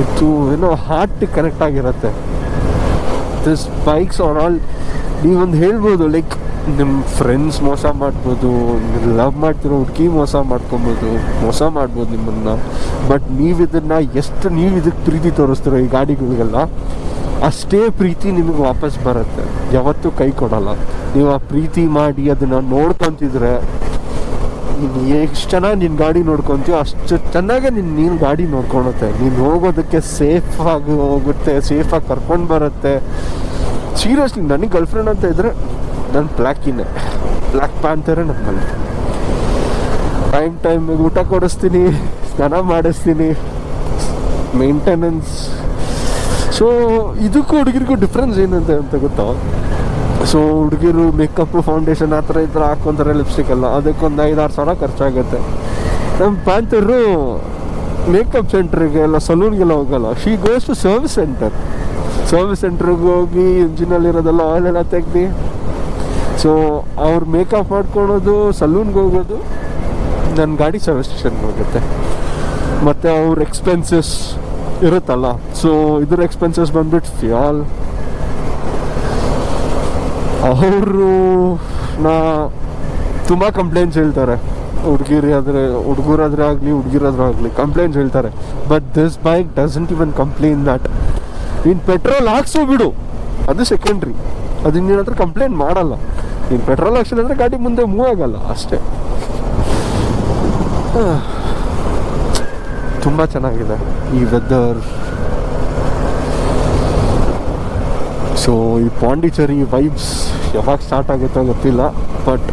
ಇದು ಏನೋ ಹಾರ್ಟ್ ಕನೆಕ್ಟ್ ಆಗಿರುತ್ತೆ. ದಿಸ್ ಬೈಕ್ಸ್ ಆರ್ ಆಲ್ ನೀವೊಂದು ಹೇಳ್ಬೋದು ಲೈಕ್ ನಿಮ್ಮ ಫ್ರೆಂಡ್ಸ್ ಮೋಸ ಮಾಡ್ಬೋದು ಲವ್ ಮಾಡ್ತಿರೋ ಹುಡುಗಿ ಮೋಸ ಮಾಡ್ಕೊಬೋದು, ಮೋಸ ಮಾಡ್ಬೋದು ನಿಮ್ಮನ್ನು. ಬಟ್ ನೀವು ಇದನ್ನು ಎಷ್ಟು ನೀವು ಇದಕ್ಕೆ ಪ್ರೀತಿ ತೋರಿಸ್ತೀರೋ ಈ ಗಾಡಿಗಳಿಗೆಲ್ಲ ಅಷ್ಟೇ ಪ್ರೀತಿ ನಿಮಗೆ ವಾಪಸ್ ಬರುತ್ತೆ. ಯಾವತ್ತೂ ಕೈ ಕೊಡಲ್ಲ. ನೀವು ಆ ಪ್ರೀತಿ ಮಾಡಿ ಅದನ್ನು ನೋಡ್ಕೊತಿದ್ರೆ, ನೀನು ಎಷ್ಟು ಚೆನ್ನಾಗಿ ನಿನ್ನ ಗಾಡಿ ನೋಡ್ಕೊತೀಯೋ ಅಷ್ಟು ಚೆನ್ನಾಗೇ ನಿನ್ನ ನೀನು ಗಾಡಿ ನೋಡ್ಕೊಳುತ್ತೆ. ನೀನು ಹೋಗೋದಕ್ಕೆ ಸೇಫಾಗಿ ಹೋಗುತ್ತೆ ಸೇಫಾಗಿ ಕರ್ಕೊಂಡು ಬರುತ್ತೆ. ಸೀರಿಯಸ್ಲಿ ನನಗೆ ಗರ್ಲ್ಫ್ರೆಂಡ್ ಅಂತ ಇದ್ದರೆ ನನ್ನ ಬ್ಲ್ಯಾಕಿನೇ ಬ್ಲ್ಯಾಕ್ ಪ್ಯಾಂತರೇ ನನ್ನ ಗರ್ಲ್ಫ್ರೆಂಡ್ ಟೈಮ್ ಟೈಮಿಗೆ ಊಟ ಕೊಡಿಸ್ತೀನಿ, ಸ್ನಾನ ಮಾಡಿಸ್ತೀನಿ. ಮೇಂಟೆನೆನ್ಸ್ ಸೊ ಇದಕ್ಕೂ ಹುಡುಗಿರಿಗೂ ಡಿಫ್ರೆನ್ಸ್ ಏನಂತೆ ಅಂತ ಗೊತ್ತಾ? ಸೊ ಹುಡುಗಿರು ಮೇಕಪ್ ಫೌಂಡೇಶನ್ ಆ ಥರ ಈ ಥರ ಹಾಕ್ಕೊಂತಾರೆ ಲಿಪ್ಸ್ಟಿಕ್ ಎಲ್ಲ. ಅದಕ್ಕೊಂದು ಐದಾರು ಸಾವಿರ ಖರ್ಚಾಗುತ್ತೆ. ನಮ್ಮ ಪ್ಯಾಂತರು ಮೇಕಪ್ ಸೆಂಟ್ರಿಗೆ ಎಲ್ಲ ಸಲೂನ್ಗೆಲ್ಲ ಹೋಗಲ್ಲ. She goes to service centre service ಸೆಂಟ್ರಿಗೆ ಹೋಗಿ ಇಂಜಿನಲ್ಲಿರೋದೆಲ್ಲ ಆಯಿಲ್ ಎಲ್ಲ ತೆಗ್ದು. ಸೊ ಅವ್ರು ಮೇಕಪ್ ಮಾಡ್ಕೊಳೋದು ಸಲೂನ್ಗೆ ಹೋಗೋದು ನನ್ನ ಗಾಡಿ ಸರ್ವಿಸ್ ಸ್ಟೇಷನ್ಗೆ ಹೋಗುತ್ತೆ. ಮತ್ತು ಅವ್ರ ಎಕ್ಸ್ಪೆನ್ಸಸ್ ಇರುತ್ತಲ್ಲ. ಸೊ ಇದ್ರ ಎಕ್ಸ್ಪೆನ್ಸಸ್ ಬಂದ್ಬಿಟ್ಟು ಫಿಯಾಲ್ ಅವರು ನಾ ತುಂಬ ಕಂಪ್ಲೇಂಟ್ಸ್ ಹೇಳ್ತಾರೆ. ಹುಡುಗಿರಿ ಆದರೆ, ಹುಡುಗರಾದ್ರೆ ಆಗಲಿ, ಹುಡುಗಿರಾದ್ರೆ ಆಗಲಿ ಕಂಪ್ಲೇಂಟ್ಸ್ ಹೇಳ್ತಾರೆ. But this bike doesn't even complain that ನೀನು ಪೆಟ್ರೋಲ್ ಹಾಕ್ಸೋ ಬಿಡು. ಅದು ಸೆಕೆಂಡ್ರಿ ಅದು ಇನ್ನೇನ ಹತ್ರ ಕಂಪ್ಲೇಂಟ್ ಮಾಡಲ್ಲ. ನೀನು ಪೆಟ್ರೋಲ್ ಹಾಕ್ಸಿಲ್ಲ ಅಂದರೆ ಗಾಡಿ ಮುಂದೆ ಮೂವ್ ಆಗಲ್ಲ, ಅಷ್ಟೇ. ತುಂಬ ಚೆನ್ನಾಗಿದೆ. ಈ ವೆದರ್ ಸೊ ಈ ಪಾಂಡಿಚೇರಿ ವೈಬ್ಸ್ ಯಾವಾಗ ಸ್ಟಾರ್ಟ್ ಆಗುತ್ತೋ ಗೊತ್ತಿಲ್ಲ but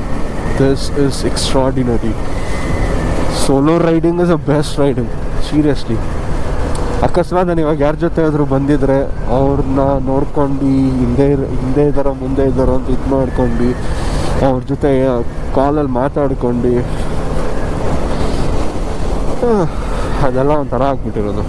this is extraordinary solo riding is a best riding seriously ಅಕಸ್ಮಾತ್ ನಾನು ಇವಾಗ ಯಾರ ಜೊತೆ ಆದರೂ ಬಂದಿದ್ರೆ ಅವ್ರನ್ನ ನೋಡ್ಕೊಂಡು ಹಿಂದೆ ಹಿಂದೆ ಇದ್ದಾರೋ ಮುಂದೆ ಇದ್ದಾರೋ ಅಂತ ಇದು ಮಾಡ್ಕೊಂಡು ಅವ್ರ ಜೊತೆ ಕಾಲಲ್ಲಿ ಮಾತಾಡ್ಕೊಂಡು ಅದೆಲ್ಲ ಒಂಥರ ಆಗ್ಬಿಟ್ಟಿರೋದು.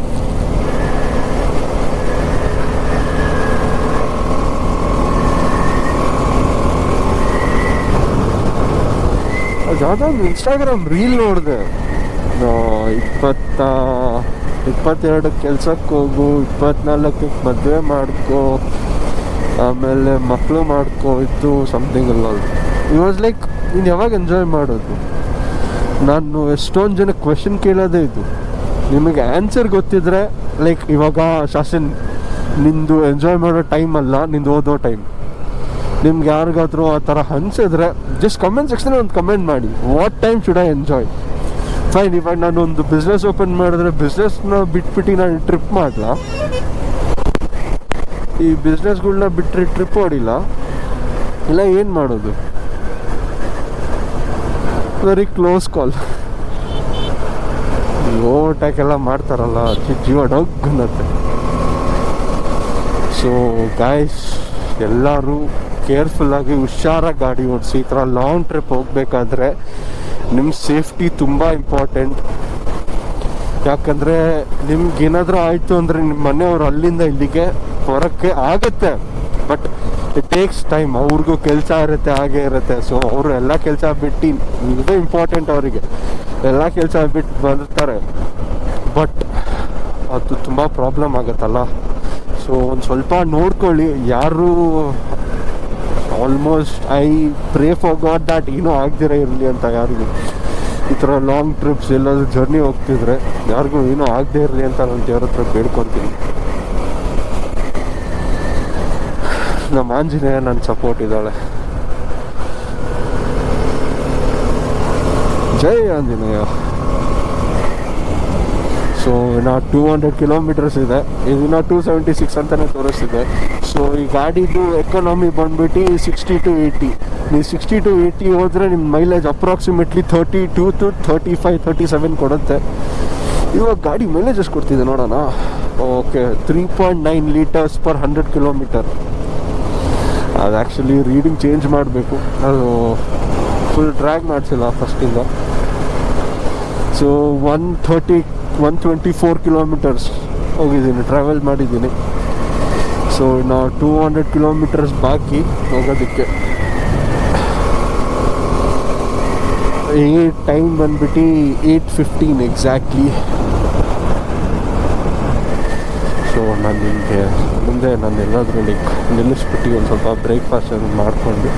ಅದು ಒಂದು ಇನ್ಸ್ಟಾಗ್ರಾಮ್ ರೀಲ್ ನೋಡಿದೆ. ಇಪ್ಪತ್ತ, ಇಪ್ಪತ್ತೆರಡು ಕೆಲ್ಸಕ್ಕೆ ಹೋಗು, ಇಪ್ಪತ್ನಾಲ್ಕಕ್ಕೆ ಮದುವೆ ಮಾಡ್ಕೋ, ಆಮೇಲೆ ಮಕ್ಕಳು ಮಾಡ್ಕೋ ಇತ್ತು ಸಮಥಿಂಗ್ ಅಲ್ಲ ಇಟ್ ವಾಸ್ ಲೈಕ್ ನೀನು ಯಾವಾಗ ಎಂಜಾಯ್ ಮಾಡೋದು? ನಾನು ಎಷ್ಟೊಂದು ಜನ ಕ್ವೆಶನ್ ಕೇಳೋದೇ ಇದು. ನಿಮಗೆ ಆನ್ಸರ್ ಗೊತ್ತಿದ್ರೆ ಲೈಕ್ ಇವಾಗ ಶಾಸನ್, ನಿಂದು ಎಂಜಾಯ್ ಮಾಡೋ ಟೈಮ್ ಅಲ್ಲ, ನಿಂದು ಓದೋ ಟೈಮ್ ನಿಮ್ಗೆ ಯಾರಿಗಾದ್ರೂ ಆ ಥರ ಅನ್ಸಿದ್ರೆ ಜಸ್ಟ್ ಕಮೆಂಟ್ ಸೆಕ್ಷನ್ ಒಂದು ಕಮೆಂಟ್ ಮಾಡಿ. What time should I enjoy fine ಇವಾಗ ನಾನು ಒಂದು ಬಿಸ್ನೆಸ್ ಓಪನ್ ಮಾಡಿದ್ರೆ ಬಿಸ್ನೆಸ್ನ ಬಿಟ್ಬಿಟ್ಟು ನಾನು ಟ್ರಿಪ್ ಮಾಡಲ. ಈ ಬಿಸ್ನೆಸ್ಗಳನ್ನ ಬಿಟ್ಟರೆ ಟ್ರಿಪ್ ಹೊಡಿಲ್ಲ ಇಲ್ಲ, ಏನು ಮಾಡೋದು? ವೆರಿ ಕ್ಲೋಸ್ ಕಾಲ್ ಓವರ್ಟೇಕ್ ಎಲ್ಲ ಮಾಡ್ತಾರಲ್ಲ ಜಿ- ಜೀವ ಡಗ್ ಸೊ ಗಾಯ್ಸ್ ಎಲ್ಲರೂ ಕೇರ್ಫುಲ್ಲಾಗಿ ಹುಷಾರಾಗಿ ಗಾಡಿ ಓಡಿಸಿ, ಈ ಥರ ಲಾಂಗ್ ಟ್ರಿಪ್ ಹೋಗಬೇಕಾದ್ರೆ ನಿಮ್ಮ ಸೇಫ್ಟಿ ತುಂಬ ಇಂಪಾರ್ಟೆಂಟ್ ಯಾಕಂದರೆ ನಿಮ್ಗೆ ಏನಾದರೂ ಆಯಿತು ಅಂದರೆ ನಿಮ್ಮ ಮನೆಯವರು ಅಲ್ಲಿಂದ ಇಲ್ಲಿಗೆ ಹೊರಕ್ಕೆ ಆಗುತ್ತೆ. ಬಟ್ ಇಟ್ ಟೇಕ್ಸ್ ಟೈಮ್ ಅವ್ರಿಗೂ ಕೆಲಸ ಇರುತ್ತೆ, ಹಾಗೆ ಇರುತ್ತೆ. ಸೊ ಅವರು ಎಲ್ಲ ಕೆಲಸ ಬಿಟ್ಟು ಇದು ಇಂಪಾರ್ಟೆಂಟ್ ಅವರಿಗೆ. ಎಲ್ಲ ಕೆಲಸ ಬಿಟ್ಟು ಬಂದಿರ್ತಾರೆ. ಬಟ್ ಅದು ತುಂಬ ಪ್ರಾಬ್ಲಮ್ ಆಗುತ್ತಲ್ಲ. ಸೊ ಒಂದು ಸ್ವಲ್ಪ ನೋಡ್ಕೊಳ್ಳಿ. ಯಾರು almost I pray for god that ಏನೂ ಆಗದಿರ ಇರಲಿ ಅಂತ ಯಾರಿಗೂ. ಈ ಥರ ಲಾಂಗ್ ಟ್ರಿಪ್ಸ್ ಎಲ್ಲಾದರೂ ಜರ್ನಿ ಹೋಗ್ತಿದ್ರೆ ಯಾರಿಗೂ ಏನೂ ಆಗದೆ ಇರಲಿ ಅಂತ ನಾನು ದೇವ್ರ ಹತ್ರ ಬೇಡ್ಕೊತೀನಿ. ನಮ್ಮ ಆಂಜನೇಯ ನನ್ನ ಸಪೋರ್ಟ್ ಇದ್ದಾಳೆ. ಜೈ ಆಂಜನೇಯ. ಸೊ ಇನ್ನು ಟೂ ಹಂಡ್ರೆಡ್ ಕಿಲೋಮೀಟರ್ಸ್ ಇದೆ. ಇನ್ನು ಟೂ ಸೆವೆಂಟಿ ಸಿಕ್ಸ್ ಅಂತಲೇ ತೋರಿಸ್ತಿದೆ. ಸೊ ಈ ಗಾಡಿದು ಎಕನಾಮಿ ಬಂದುಬಿಟ್ಟು ಸಿಕ್ಸ್ಟಿ ಟು ಏಯ್ಟಿ ನೀವು ಸಿಕ್ಸ್ಟಿ ಟು ಏಯ್ಟಿ ಹೋದರೆ ನಿಮ್ಮ mileage approximately thirty two to thirty five thirty seven ಕೊಡುತ್ತೆ. ಇವಾಗ ಗಾಡಿ ಮೈಲೇಜಸ್ ಕೊಡ್ತಿದೆ ನೋಡೋಣ? Okay three point nine litres per hundred kilometre ಅದು ಆ್ಯಕ್ಚುಲಿ ರೀಡಿಂಗ್ ಚೇಂಜ್ ಮಾಡಬೇಕು. ಅದು ಫುಲ್ ಡ್ರ್ಯಾಗ್ ಮಾಡಿಸಿಲ್ಲ ಫಸ್ಟಿಂದ so one thirty one twenty four kilometres ಹೋಗಿದ್ದೀನಿ ಟ್ರಾವೆಲ್ ಮಾಡಿದ್ದೀನಿ. ಸೊ ನಾವು ಟೂ ಹಂಡ್ರೆಡ್ ಕಿಲೋಮೀಟರ್ಸ್ ಬಾಕಿ ಹೋಗೋದಕ್ಕೆ. ಈ ಟೈಮ್ ಬಂದ್ಬಿಟ್ಟು ಏಯ್ಟ್ ಫಿಫ್ಟೀನ್ ಎಕ್ಸಾಕ್ಟ್ಲಿ ಸೊ ನಾನು ನಿಮಗೆ ಮುಂದೆ ನಾನು ಎಲ್ಲಾದರೂ ಲೈಕ್ ನಿಲ್ಲಿಸ್ಬಿಟ್ಟು ಒಂದು ಸ್ವಲ್ಪ ಬ್ರೇಕ್ಫಾಸ್ಟ್ ಅದು ಮಾಡಿಕೊಂಡು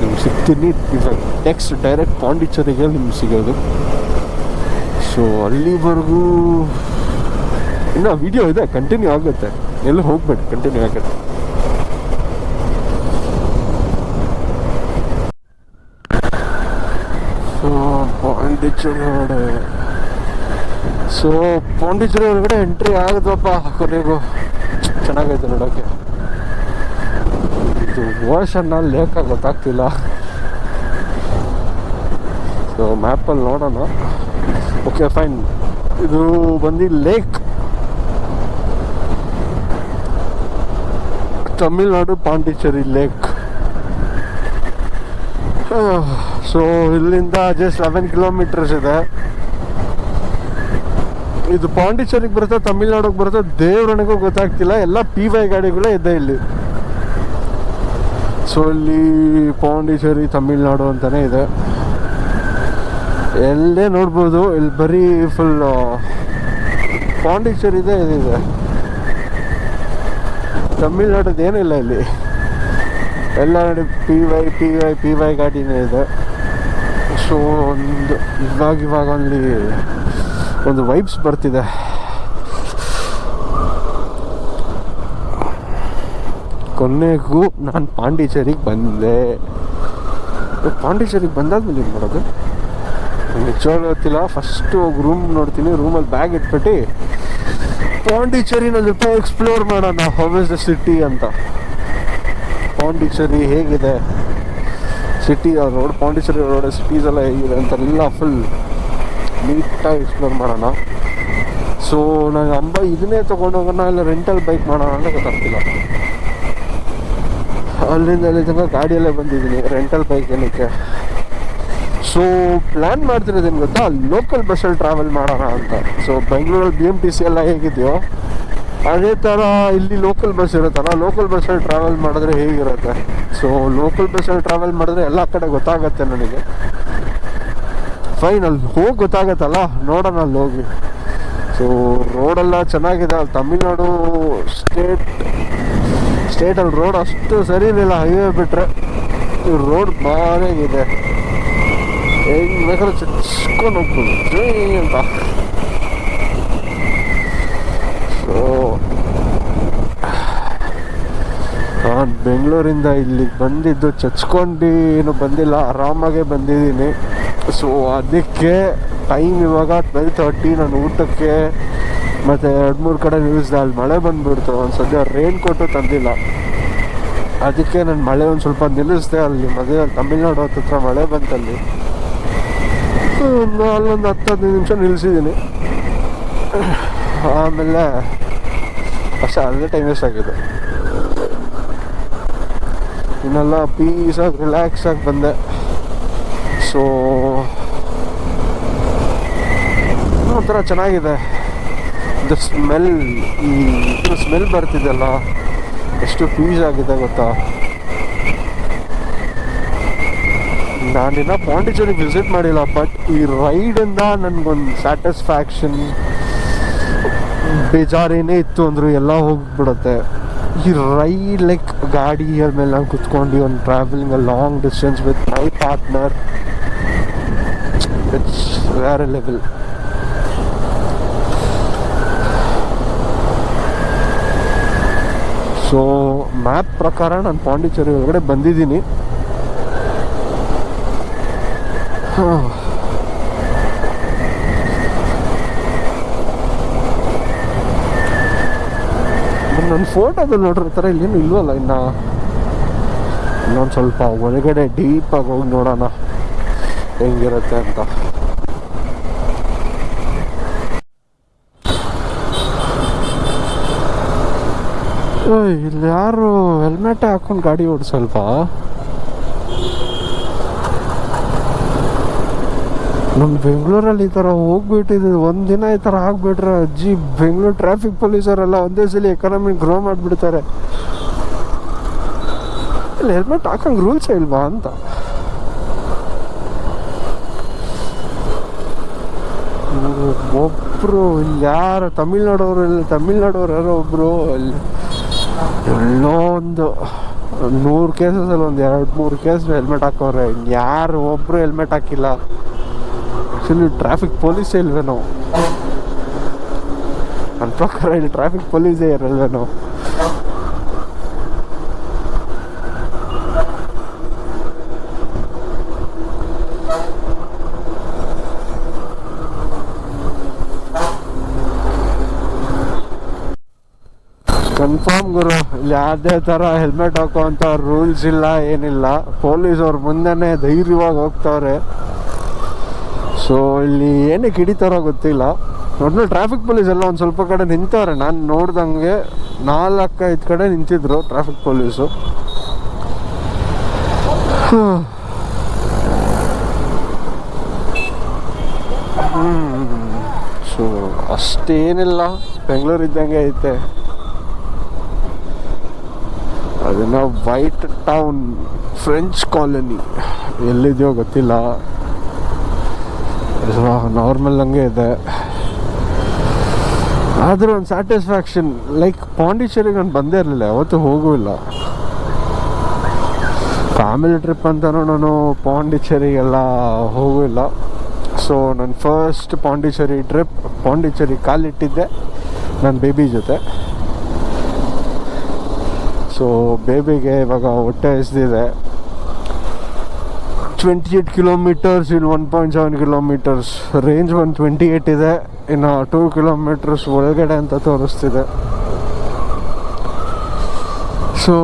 ನಿಮ್ಗೆ ಸಿಗ್ತೀನಿ. ಇವಾಗ ನೆಕ್ಸ್ಟ್ ಡೈರೆಕ್ಟ್ ಪಾಂಡಿಚೇರಿಗೆ ನಿಮ್ಗೆ ಸಿಗೋದು. ಸೊ ಅಲ್ಲಿವರೆಗೂ ಇನ್ನು ವಿಡಿಯೋ ಇದೆ ಕಂಟಿನ್ಯೂ ಆಗುತ್ತೆ. ಎಲ್ಲ ಹೋಗ್ಬೇಡಿ ಕಂಟಿನ್ಯೂ ಆಗುತ್ತೆ. ಸೊ ಪಾಂಡಿಚೇರಿ ಸೊ ಪಾಂಡಿಚೇರಿ ಒಳಗಡೆ ಎಂಟ್ರಿ ಆಗುತ್ತಪ್ಪ ಕೊನೆಗೂ. ಚೆನ್ನಾಗೈತೆ ನೋಡೋಕ್ಕೆ ಇದು ಓಷನ್ನ ಲೇಖ ಗೊತ್ತಾಗ್ತಿಲ್ಲ. ಸೊ ಮ್ಯಾಪಲ್ಲಿ ನೋಡೋಣ. ಓಕೆ ಫೈನ್ ಇದು ಬಂದು lake. Tamil Nadu Pondicherry lake. So ಇಲ್ಲಿಂದ ಜಸ್ಟ್ ಲೆವೆನ್ ಕಿಲೋಮೀಟರ್ಸ್ ಇದೆ. ಇದು ಪಾಂಡಿಚೇರಿಗೆ ಬರುತ್ತೆ, ತಮಿಳ್ನಾಡಿಗೆ ಬರುತ್ತೆ, ದೇವ್ರನಿಗೂ ಗೊತ್ತಾಗ್ತಿಲ್ಲ, ಎಲ್ಲ ಪಿ ವೈ ಗಾಡಿಗಳೇ ಇದೆ ಇಲ್ಲಿ. ಸೊ ಇಲ್ಲಿ ಪಾಂಡಿಚೇರಿ, ತಮಿಳ್ನಾಡು ಅಂತಾನೆ ಇದೆ. ಎಲ್ಲೇ ನೋಡ್ಬೋದು. ಇಲ್ಲಿ ಬರೀ ಫುಲ್ ಪಾಂಡಿಚೇರಿದೆ ಇದಿದೆ. ತಮಿಳ್ನಾಡದ್ದು ಏನಿಲ್ಲ ಇಲ್ಲಿ ಎಲ್ಲ ನೋಡಿ P Y P Y P Y ಗಾಡಿನೇ ಇದೆ. ಸೊ ಒಂದು, ಇವಾಗ ಇವಾಗ ಅಲ್ಲಿ ಒಂದು ವೈಬ್ಸ್ ಬರ್ತಿದೆ. ಕೊನೆಗೂ ನಾನು ಪಾಂಡಿಚೇರಿಗೆ ಬಂದೆ. ಪಾಂಡಿಚೇರಿಗೆ ಬಂದಾದ್ಮೇಲೆ ಏನು ಮಾಡೋದು? ನಿಜವಾಗ್ಲೂ ಗೊತ್ತಿಲ್ಲ ಫಸ್ಟ್ ಹೋಗಿ ರೂಮ್ ನೋಡ್ತೀನಿ. ರೂಮಲ್ಲಿ ಬ್ಯಾಗ್ ಇಟ್ಬಿಟ್ಟು ಪಾಂಡಿಚೇರಿನಲ್ಲಿ ಎಕ್ಸ್ಪ್ಲೋರ್ ಮಾಡೋಣ ಹೌ ಇಸ್ ದ ಸಿಟಿ ಅಂತ. ಪಾಂಡಿಚೇರಿ ಹೇಗಿದೆ? City road Pondicherry road cities ಎಲ್ಲ ಹೇಗಿದೆ ಅಂತೆಲ್ಲ ಫುಲ್ ನೀಟಾಗಿ ಎಕ್ಸ್ಪ್ಲೋರ್ ಮಾಡೋಣ. ಸೊ ನಾನು ಅಂಬ ಇದನ್ನೇ ತೊಗೊಂಡೋಗೋಣ, ಇಲ್ಲ ರೆಂಟಲ್ ಬೈಕ್ ಮಾಡೋಣ ಅಂತ ಗೊತ್ತಾಗ್ತಿಲ್ಲ. ಅಲ್ಲಿಂದ ಅಲ್ಲಿ ತನಕ ಗಾಡಿಯಲ್ಲೇ ಬಂದಿದ್ದೀನಿ ರೆಂಟಲ್ ಬೈಕ್ ಏನಕ್ಕೆ? ಸೊ ಪ್ಲ್ಯಾನ್ ಮಾಡ್ತಿರೋದೇನು ಗೊತ್ತಾ? ಲೋಕಲ್ ಬಸ್ಸಲ್ಲಿ ಟ್ರಾವೆಲ್ ಮಾಡೋಣ ಅಂತ. ಸೊ ಬೆಂಗಳೂರಲ್ಲಿ ಬಿ ಎಂ ಟಿ ಸಿ ಎಲ್ಲ ಹೇಗಿದೆಯೋ, ಅದೇ ಥರ ಇಲ್ಲಿ ಲೋಕಲ್ ಬಸ್ ಇರುತ್ತಲ್ಲ ಲೋಕಲ್ ಬಸ್ಸಲ್ಲಿ ಟ್ರಾವೆಲ್ ಮಾಡಿದ್ರೆ ಹೇಗಿರುತ್ತೆ? ಸೊ ಲೋಕಲ್ ಬಸ್ಸಲ್ಲಿ ಟ್ರಾವೆಲ್ ಮಾಡಿದ್ರೆ ಎಲ್ಲ ಕಡೆ ಗೊತ್ತಾಗತ್ತೆ ನನಗೆ. ಫೈನ್ ಅಲ್ಲಿ ಹೋಗಿ ಗೊತ್ತಾಗತ್ತಲ್ಲ? ನೋಡೋಣ ಅಲ್ಲಿ ಹೋಗಿ. ಸೊ ರೋಡೆಲ್ಲ ಚೆನ್ನಾಗಿದೆ. ಅಲ್ಲಿ ತಮಿಳ್ನಾಡು ಸ್ಟೇಟ್ ಸ್ಟೇಟಲ್ಲಿ ರೋಡ್ ಅಷ್ಟು ಸರಿ ಇರಲಿಲ್ಲ ಹೈವೇ ಬಿಟ್ಟರೆ ರೋಡ್ ಭಾರಿಯಾಗಿದೆ ಹೆಂಗ್ ಬೇಕಾದ್ರೆ ಚಚ್ಕೊಂಡು ಹೋಗ್ಬೋದು ಸೊ ನಾನು ಬೆಂಗಳೂರಿಂದ ಇಲ್ಲಿಗೆ ಬಂದಿದ್ದು ಚಚ್ಕೊಂಡು ಏನು ಬಂದಿಲ್ಲ ಆರಾಮಾಗೆ ಬಂದಿದ್ದೀನಿ ಸೊ ಅದಕ್ಕೆ ಟೈಮ್ ಇವಾಗ ಟ್ವೆಲ್ ತರ್ಟಿ ನಾನು ಊಟಕ್ಕೆ ಮತ್ತು ಎರಡು ಮೂರು ಕಡೆ ನ್ಯೂಸ್ ಅಲ್ಲಿ ಮಳೆ ಬಂದುಬಿಡ್ತು ಒಂದು ಸದ್ಯ ರೈನ್ ಕೋಟು ತಂದಿಲ್ಲ ಅದಕ್ಕೆ ನಾನು ಮಳೆ ಒಂದು ಸ್ವಲ್ಪ ನಿಲ್ಲಿಸ್ದೆ ಅಲ್ಲಿ ಮದುವೆ ತಮಿಳ್ನಾಡು ಹತ್ರ ಮಳೆ ಬಂತಲ್ಲಿ ಅಲ್ಲೊಂದು ಹತ್ತು ಹದಿನೈದು ನಿಮಿಷ ನಿಲ್ಲಿಸಿದ್ದೀನಿ. ಆಮೇಲೆ ಅಷ್ಟೇ ಅಲ್ಲೇ ಟೈಮ್ ವೇಸ್ಟ್ ಆಗಿದೆ. ಇನ್ನೆಲ್ಲ ಪೀಸಾಗಿ ರಿಲ್ಯಾಕ್ಸ್ ಆಗಿ ಬಂದೆ. ಸೊ ಒಂಥರ ಚೆನ್ನಾಗಿದೆ. ದ ಸ್ಮೆಲ್ ಈ ಸ್ಮೆಲ್ ಬರ್ತಿದೆಯಲ್ಲ, ಎಷ್ಟು ಪೀಸ್ ಆಗಿದೆ ಗೊತ್ತಾ? ನಾನಿನ್ನ ಪಾಂಡಿಚೇರಿ ವಿಸಿಟ್ ಮಾಡಿಲ್ಲ ಬಟ್ ಈ ರೈಡಿಂದ ನನಗೊಂದು ಸ್ಯಾಟಿಸ್ಫ್ಯಾಕ್ಷನ್ ಬೇಜಾರೇನೇ ಇತ್ತು ಅಂದರೂ ಎಲ್ಲ ಹೋಗ್ಬಿಡುತ್ತೆ. ಈ ರೈ ಲೈಕ್ ಗಾಡಿ ಮೇಲೆ ನಾನು ಕುತ್ಕೊಂಡು ಒಂದು travelling a long distance with my partner it's wear level so map ಪ್ರಕಾರ ನಾನು ಪಾಂಡಿಚೇರಿ ಒಳಗಡೆ ಬಂದಿದ್ದೀನಿ. ನನ್ನ ಫೋಟೋದಲ್ಲಿ ಥರ ಇಲ್ಲೇನು ಇಲ್ವಲ್ಲ ಇನ್ನು. ಇನ್ನೊಂದು ಸ್ವಲ್ಪ ಒಳಗಡೆ ಡೀಪಾಗಿ ಹೋಗಿ ನೋಡೋಣ ಹೆಂಗಿರುತ್ತೆ ಅಂತ. ಇಲ್ಲಿ ಯಾರು ಹೆಲ್ಮೆಟ್ ಹಾಕೊಂಡು ಗಾಡಿ ಓಡಿಸಲ್ಪ ನಮ್ಮ ಬೆಂಗಳೂರಲ್ಲಿ ಈ ಥರ ಹೋಗ್ಬಿಟ್ಟಿದ್ದು ದಿನ ಈ ಥರ ಆಗ್ಬಿಟ್ರೆ ಅಜ್ಜಿ, ಬೆಂಗಳೂರು ಟ್ರಾಫಿಕ್ ಪೊಲೀಸರೆಲ್ಲ ಒಂದೇ ಸಲ ಎಕಾನಮಿ ಗ್ರೋ ಮಾಡಿಬಿಡ್ತಾರೆ. ಇಲ್ಲ ಹೆಲ್ಮೆಟ್ ಹಾಕಂಗೆ ರೂಲ್ಸೇ ಇಲ್ವಾ ಅಂತ. ಒಬ್ಬರು ಯಾರು ತಮಿಳ್ನಾಡವ್ರು ಇಲ್ಲ ತಮಿಳ್ನಾಡವ್ರು ಯಾರೋ ಒಬ್ರು ಅಲ್ಲಿ ಎಲ್ಲೋ ಒಂದು ನೂರು ಕೇಸಸಲ್ಲಿ ಒಂದು ಎರಡು ಮೂರು ಕೇಸ್ ಹೆಲ್ಮೆಟ್ ಹಾಕೋರೆ ಯಾರು ಒಬ್ರು ಹೆಲ್ಮೆಟ್ ಹಾಕಿಲ್ಲ. ಆ್ಯಕ್ಚುಲಿ ಟ್ರಾಫಿಕ್ ಪೊಲೀಸೇ ಇಲ್ವೇನೋ ನನ್ನ ಪ್ರಕಾರ ಇಲ್ಲಿ ಟ್ರಾಫಿಕ್ ಪೊಲೀಸೇ ಇರಲ್ವೇನೋ ಕನ್ಫರ್ಮ್ ಗುರು, ಇಲ್ಲಿ ಯಾವುದೇ ಥರ ಹೆಲ್ಮೆಟ್ ಹಾಕುವಂಥ ರೂಲ್ಸ್ ಇಲ್ಲ, ಏನಿಲ್ಲ. ಪೊಲೀಸ್ ಅವ್ರ ಮುಂದೆನೇ ಧೈರ್ಯವಾಗಿ ಹೋಗ್ತವ್ರೆ. ಸೊ ಇಲ್ಲಿ ಏನಕ್ಕೆ ಹಿಡಿತಾರೋ ಗೊತ್ತಿಲ್ಲ. ಒಟ್ನಲ್ಲಿ ಟ್ರಾಫಿಕ್ ಪೊಲೀಸ್ ಎಲ್ಲ ಒಂದು ಸ್ವಲ್ಪ ಕಡೆ ನಿಂತವ್ರೆ. ನಾನು ನೋಡ್ದಂಗೆ ನಾಲ್ಕೈದು ಕಡೆ ನಿಂತಿದ್ರು ಟ್ರಾಫಿಕ್ ಪೊಲೀಸು ಸೊ ಅಷ್ಟೇನಿಲ್ಲ. ಬೆಂಗಳೂರು ಇದ್ದಂಗೆ ಐತೆ. ಅದನ್ನ ವೈಟ್ ಟೌನ್ ಫ್ರೆಂಚ್ ಕಾಲೋನಿ ಎಲ್ಲಿದೆಯೋ ಗೊತ್ತಿಲ್ಲ. ನಾರ್ಮಲ್ ಹಂಗೆ ಇದೆ ಆದರೂ ಒಂದು ಸ್ಯಾಟಿಸ್ಫ್ಯಾಕ್ಷನ್ ಲೈಕ್ ಪಾಂಡಿಚೇರಿಗೆ ನಾನು ಬಂದೇ ಇರಲಿಲ್ಲ ಯಾವತ್ತು ಹೋಗೂ ಇಲ್ಲ ಫ್ಯಾಮಿಲಿ ಟ್ರಿಪ್ ಅಂತ ನಾನು ಪಾಂಡಿಚೇರಿಗೆಲ್ಲ ಹೋಗೂ ಇಲ್ಲ ಸೊ ನನ್ನ ಫಸ್ಟ್ ಪಾಂಡಿಚೇರಿ ಟ್ರಿಪ್ ಪಾಂಡಿಚೇರಿ ಕಾಲಿಟ್ಟಿದ್ದೆ ನನ್ನ ಬೇಬಿ ಜೊತೆ ಸೊ ಬೇಬಿಗೆ ಇವಾಗ ಹೊಟ್ಟೆ ಎಸ್ದಿದೆ 28 kilometers kilometres range kilometers. Twenty eight ಇದೆ. ಇನ್ನು 2 kilometers ಒಳಗಡೆ ಅಂತ ತೋರಿಸ್ತಿದೆ. ಸೊ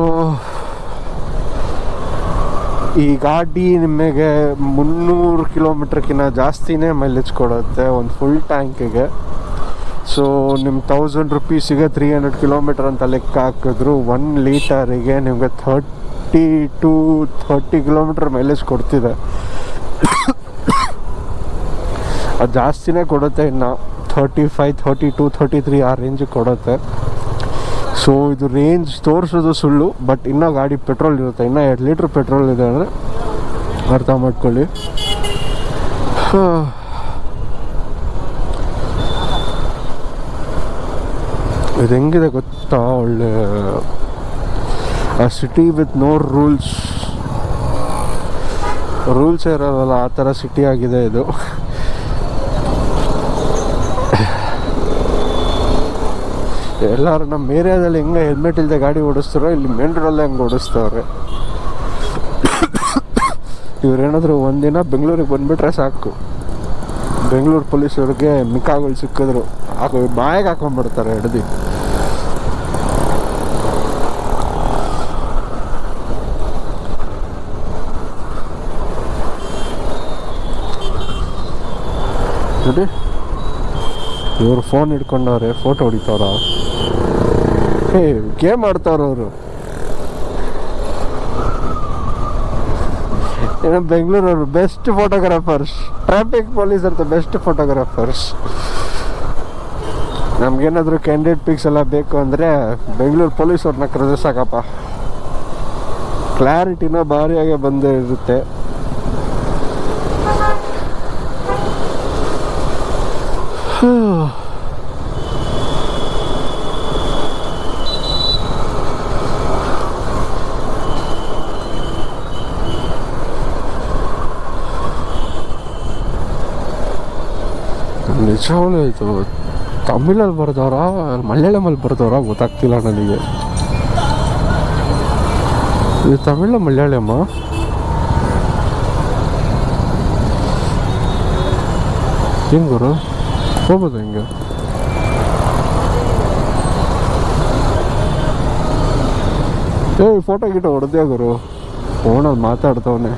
ಈ ಗಾಡಿ ನಿಮಗೆ ಮುನ್ನೂರು ಕಿಲೋಮೀಟ್ರ್ಗಿಂತ ಜಾಸ್ತಿನೇ ಮೈಲೇಜ್ ಕೊಡುತ್ತೆ, ಒಂದು ಫುಲ್ ಟ್ಯಾಂಕಿಗೆ ಸೊ ನಿಮ್ಮ ತೌಸಂಡ್ ರುಪೀಸಿಗೆ ತ್ರೀ ಹಂಡ್ರೆಡ್ ಕಿಲೋಮೀಟರ್ ಅಂತ ಲೆಕ್ಕ ಹಾಕಿದ್ರು ಒನ್ ಲೀಟರಿಗೆ ನಿಮಗೆ thirty to thirty kilometre mileage ಕೊಡ್ತಿದೆ. ಅದು ಜಾಸ್ತಿನೇ ಕೊಡುತ್ತೆ ಇನ್ನು. Thirty five thirty to thirty three ಆ ರೇಂಜಿಗೆ ಕೊಡುತ್ತೆ. ಸೊ ಇದು ರೇಂಜ್ ತೋರಿಸೋದು ಸುಳ್ಳು ಬಟ್ ಇನ್ನೂ ಗಾಡಿ ಪೆಟ್ರೋಲ್ ಇರುತ್ತೆ. ಇನ್ನೂ ಎರಡು ಲೀಟ್ರ್ ಪೆಟ್ರೋಲ್ ಇದೆ ಅಂದರೆ ಅರ್ಥ ಮಾಡ್ಕೊಳ್ಳಿ. ಇದು ಹೆಂಗಿದೆ ಗೊತ್ತಾ ಒಳ್ಳೆ ಆ city with no rules rules ಇರೋದಲ್ಲ, ಆ ಥರ ಸಿಟಿ ಆಗಿದೆ ಇದು. ಎಲ್ಲರೂ ನಮ್ಮ ಏರಿಯಾದಲ್ಲಿ ಹೆಂಗೆ ಹೆಲ್ಮೆಟ್ ಇಲ್ಲದೆ ಗಾಡಿ ಓಡಿಸ್ತಾರೋ, ಇಲ್ಲಿ ಮೇನ್ ರೋಡಲ್ಲೇ ಹಂಗೆ ಓಡಿಸ್ತವ್ರೆ. ಇವ್ರೇನಾದರೂ ಒಂದಿನ ಬೆಂಗಳೂರಿಗೆ ಬಂದುಬಿಟ್ರೆ ಸಾಕು. ಬೆಂಗಳೂರು ಪೊಲೀಸವ್ರಿಗೆ ಮಿಕ್ಕಾಗಳು ಸಿಕ್ಕಿದ್ರು. ಹಾಕೋ ಬಾಯಿಗೆ ಹಾಕೊಂಡ್ಬಿಡ್ತಾರೆ, ಹಿಡ್ದು. ನೋಡಿ ಇವರು ಫೋನ್ ಹಿಡ್ಕೊಂಡವ್ರೆ ಫೋಟೋ ಹೊಡಿತಾವ್ರ? ಹೇ, ಗೇಮ್ ಆಡ್ತಾವ್ರ ಅವರು. ಏನೋ ಬೆಂಗಳೂರವರು ಬೆಸ್ಟ್ ಫೋಟೋಗ್ರಾಫರ್ಸ್ ಟ್ರಾಫಿಕ್ ಪೊಲೀಸ್ ಅಂತ ಬೆಸ್ಟ್ ಫೋಟೋಗ್ರಾಫರ್ಸ್ ನಮ್ಗೇನಾದರೂ ಕ್ಯಾಂಡಿಡೇಟ್ ಪಿಕ್ಸ್ ಎಲ್ಲ ಬೇಕು ಅಂದರೆ ಬೆಂಗಳೂರು ಪೊಲೀಸವ್ರನ್ನ ಕರೆದ್ರೆ ಸಾಕಪ್ಪ. ಕ್ಲಾರಿಟಿನ ಭಾರಿಯಾಗೆ ಬಂದೇ ಇರುತ್ತೆ ನಿಜವಾಗ್ಲೂ ಇದು ತಮಿಳಲ್ಲಿ ಬರೆದವ್ರ, ಮಲಯಾಳಮಲ್ಲಿ ಬರೆದವ್ರ ಗೊತ್ತಾಗ್ತಿಲ್ಲ ನನಗೆ. ಇದು ತಮಿಳ ಮಲಯಾಳಮ್ಮ? ಹೆಂಗ್ ಗುರು? ಹೋಗ್ಬೋದು ಹೆಂಗೆ? ಏ ಫೋಟೋ ಗಿಟೋ ಹೊಡೆದೇ ಗುರು? ಫೋನಲ್ಲಿ ಮಾತಾಡ್ತವನೆ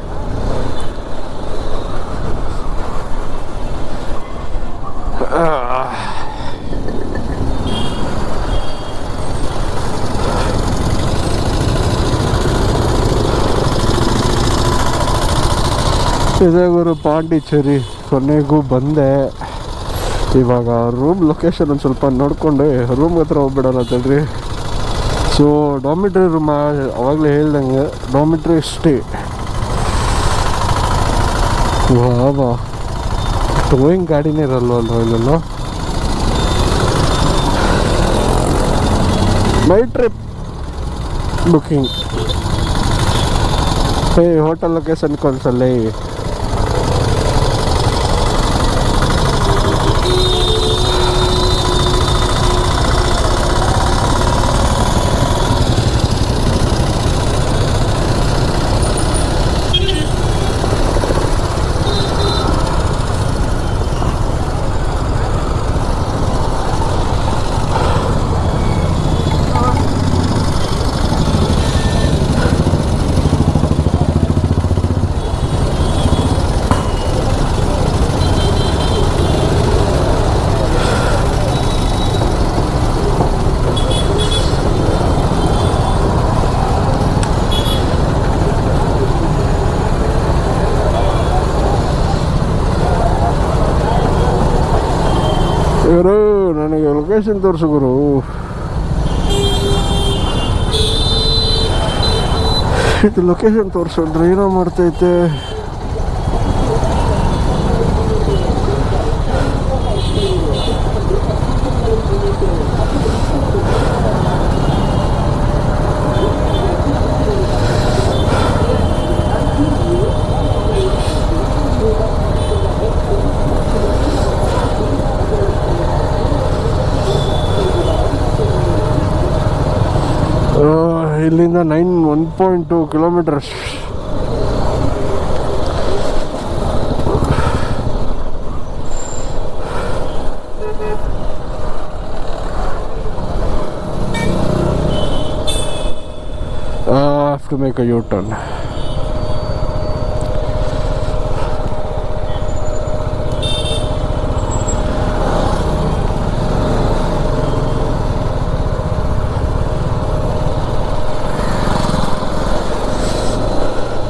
ಇದೇ ಪಾಂಡಿಚೇರಿ ಕೊನೆಗೂ ಬಂದೆ. ಇವಾಗ ರೂಮ್ ಲೊಕೇಶನ್ ಒಂದು ಸ್ವಲ್ಪ ನೋಡ್ಕೊಂಡು ರೂಮ್ ಹತ್ರ ಹೋಗ್ಬಿಡೋಣ ಅಂತೇಳ್ರಿ ಸೊ ಡಾಮಿಟ್ರಿ ರೂಮ್ ಅವಾಗಲೇ ಹೇಳ್ದಂಗೆ ಡಾಮಿಟ್ರಿ ಸ್ಟೇ ವಾ ಟೋಯಿಂಗ್ ಗಾಡಿನೇ ಇರಲ್ವ ಅಲ್ವ ಇಲ್ಲೆಲ್ಲ? ಮೈ ಟ್ರಿಪ್ ಬುಕಿಂಗ್ ಏ ಹೋಟೆಲ್ ಲೊಕೇಶನ್ ಕನ್ಸಲ್ಲೇ ಗುರು ಲೊಕೇಶನ್ ತೋರಿಸು ಗುರು ಇದು ಲೊಕೇಶನ್ ತೋರಿಸು ಅಂದ್ರೆ ಏನೋ ಮಾಡ್ತೈತೆ. ಇಲ್ಲಿಂದ nine one point two kilometres have to make a U turn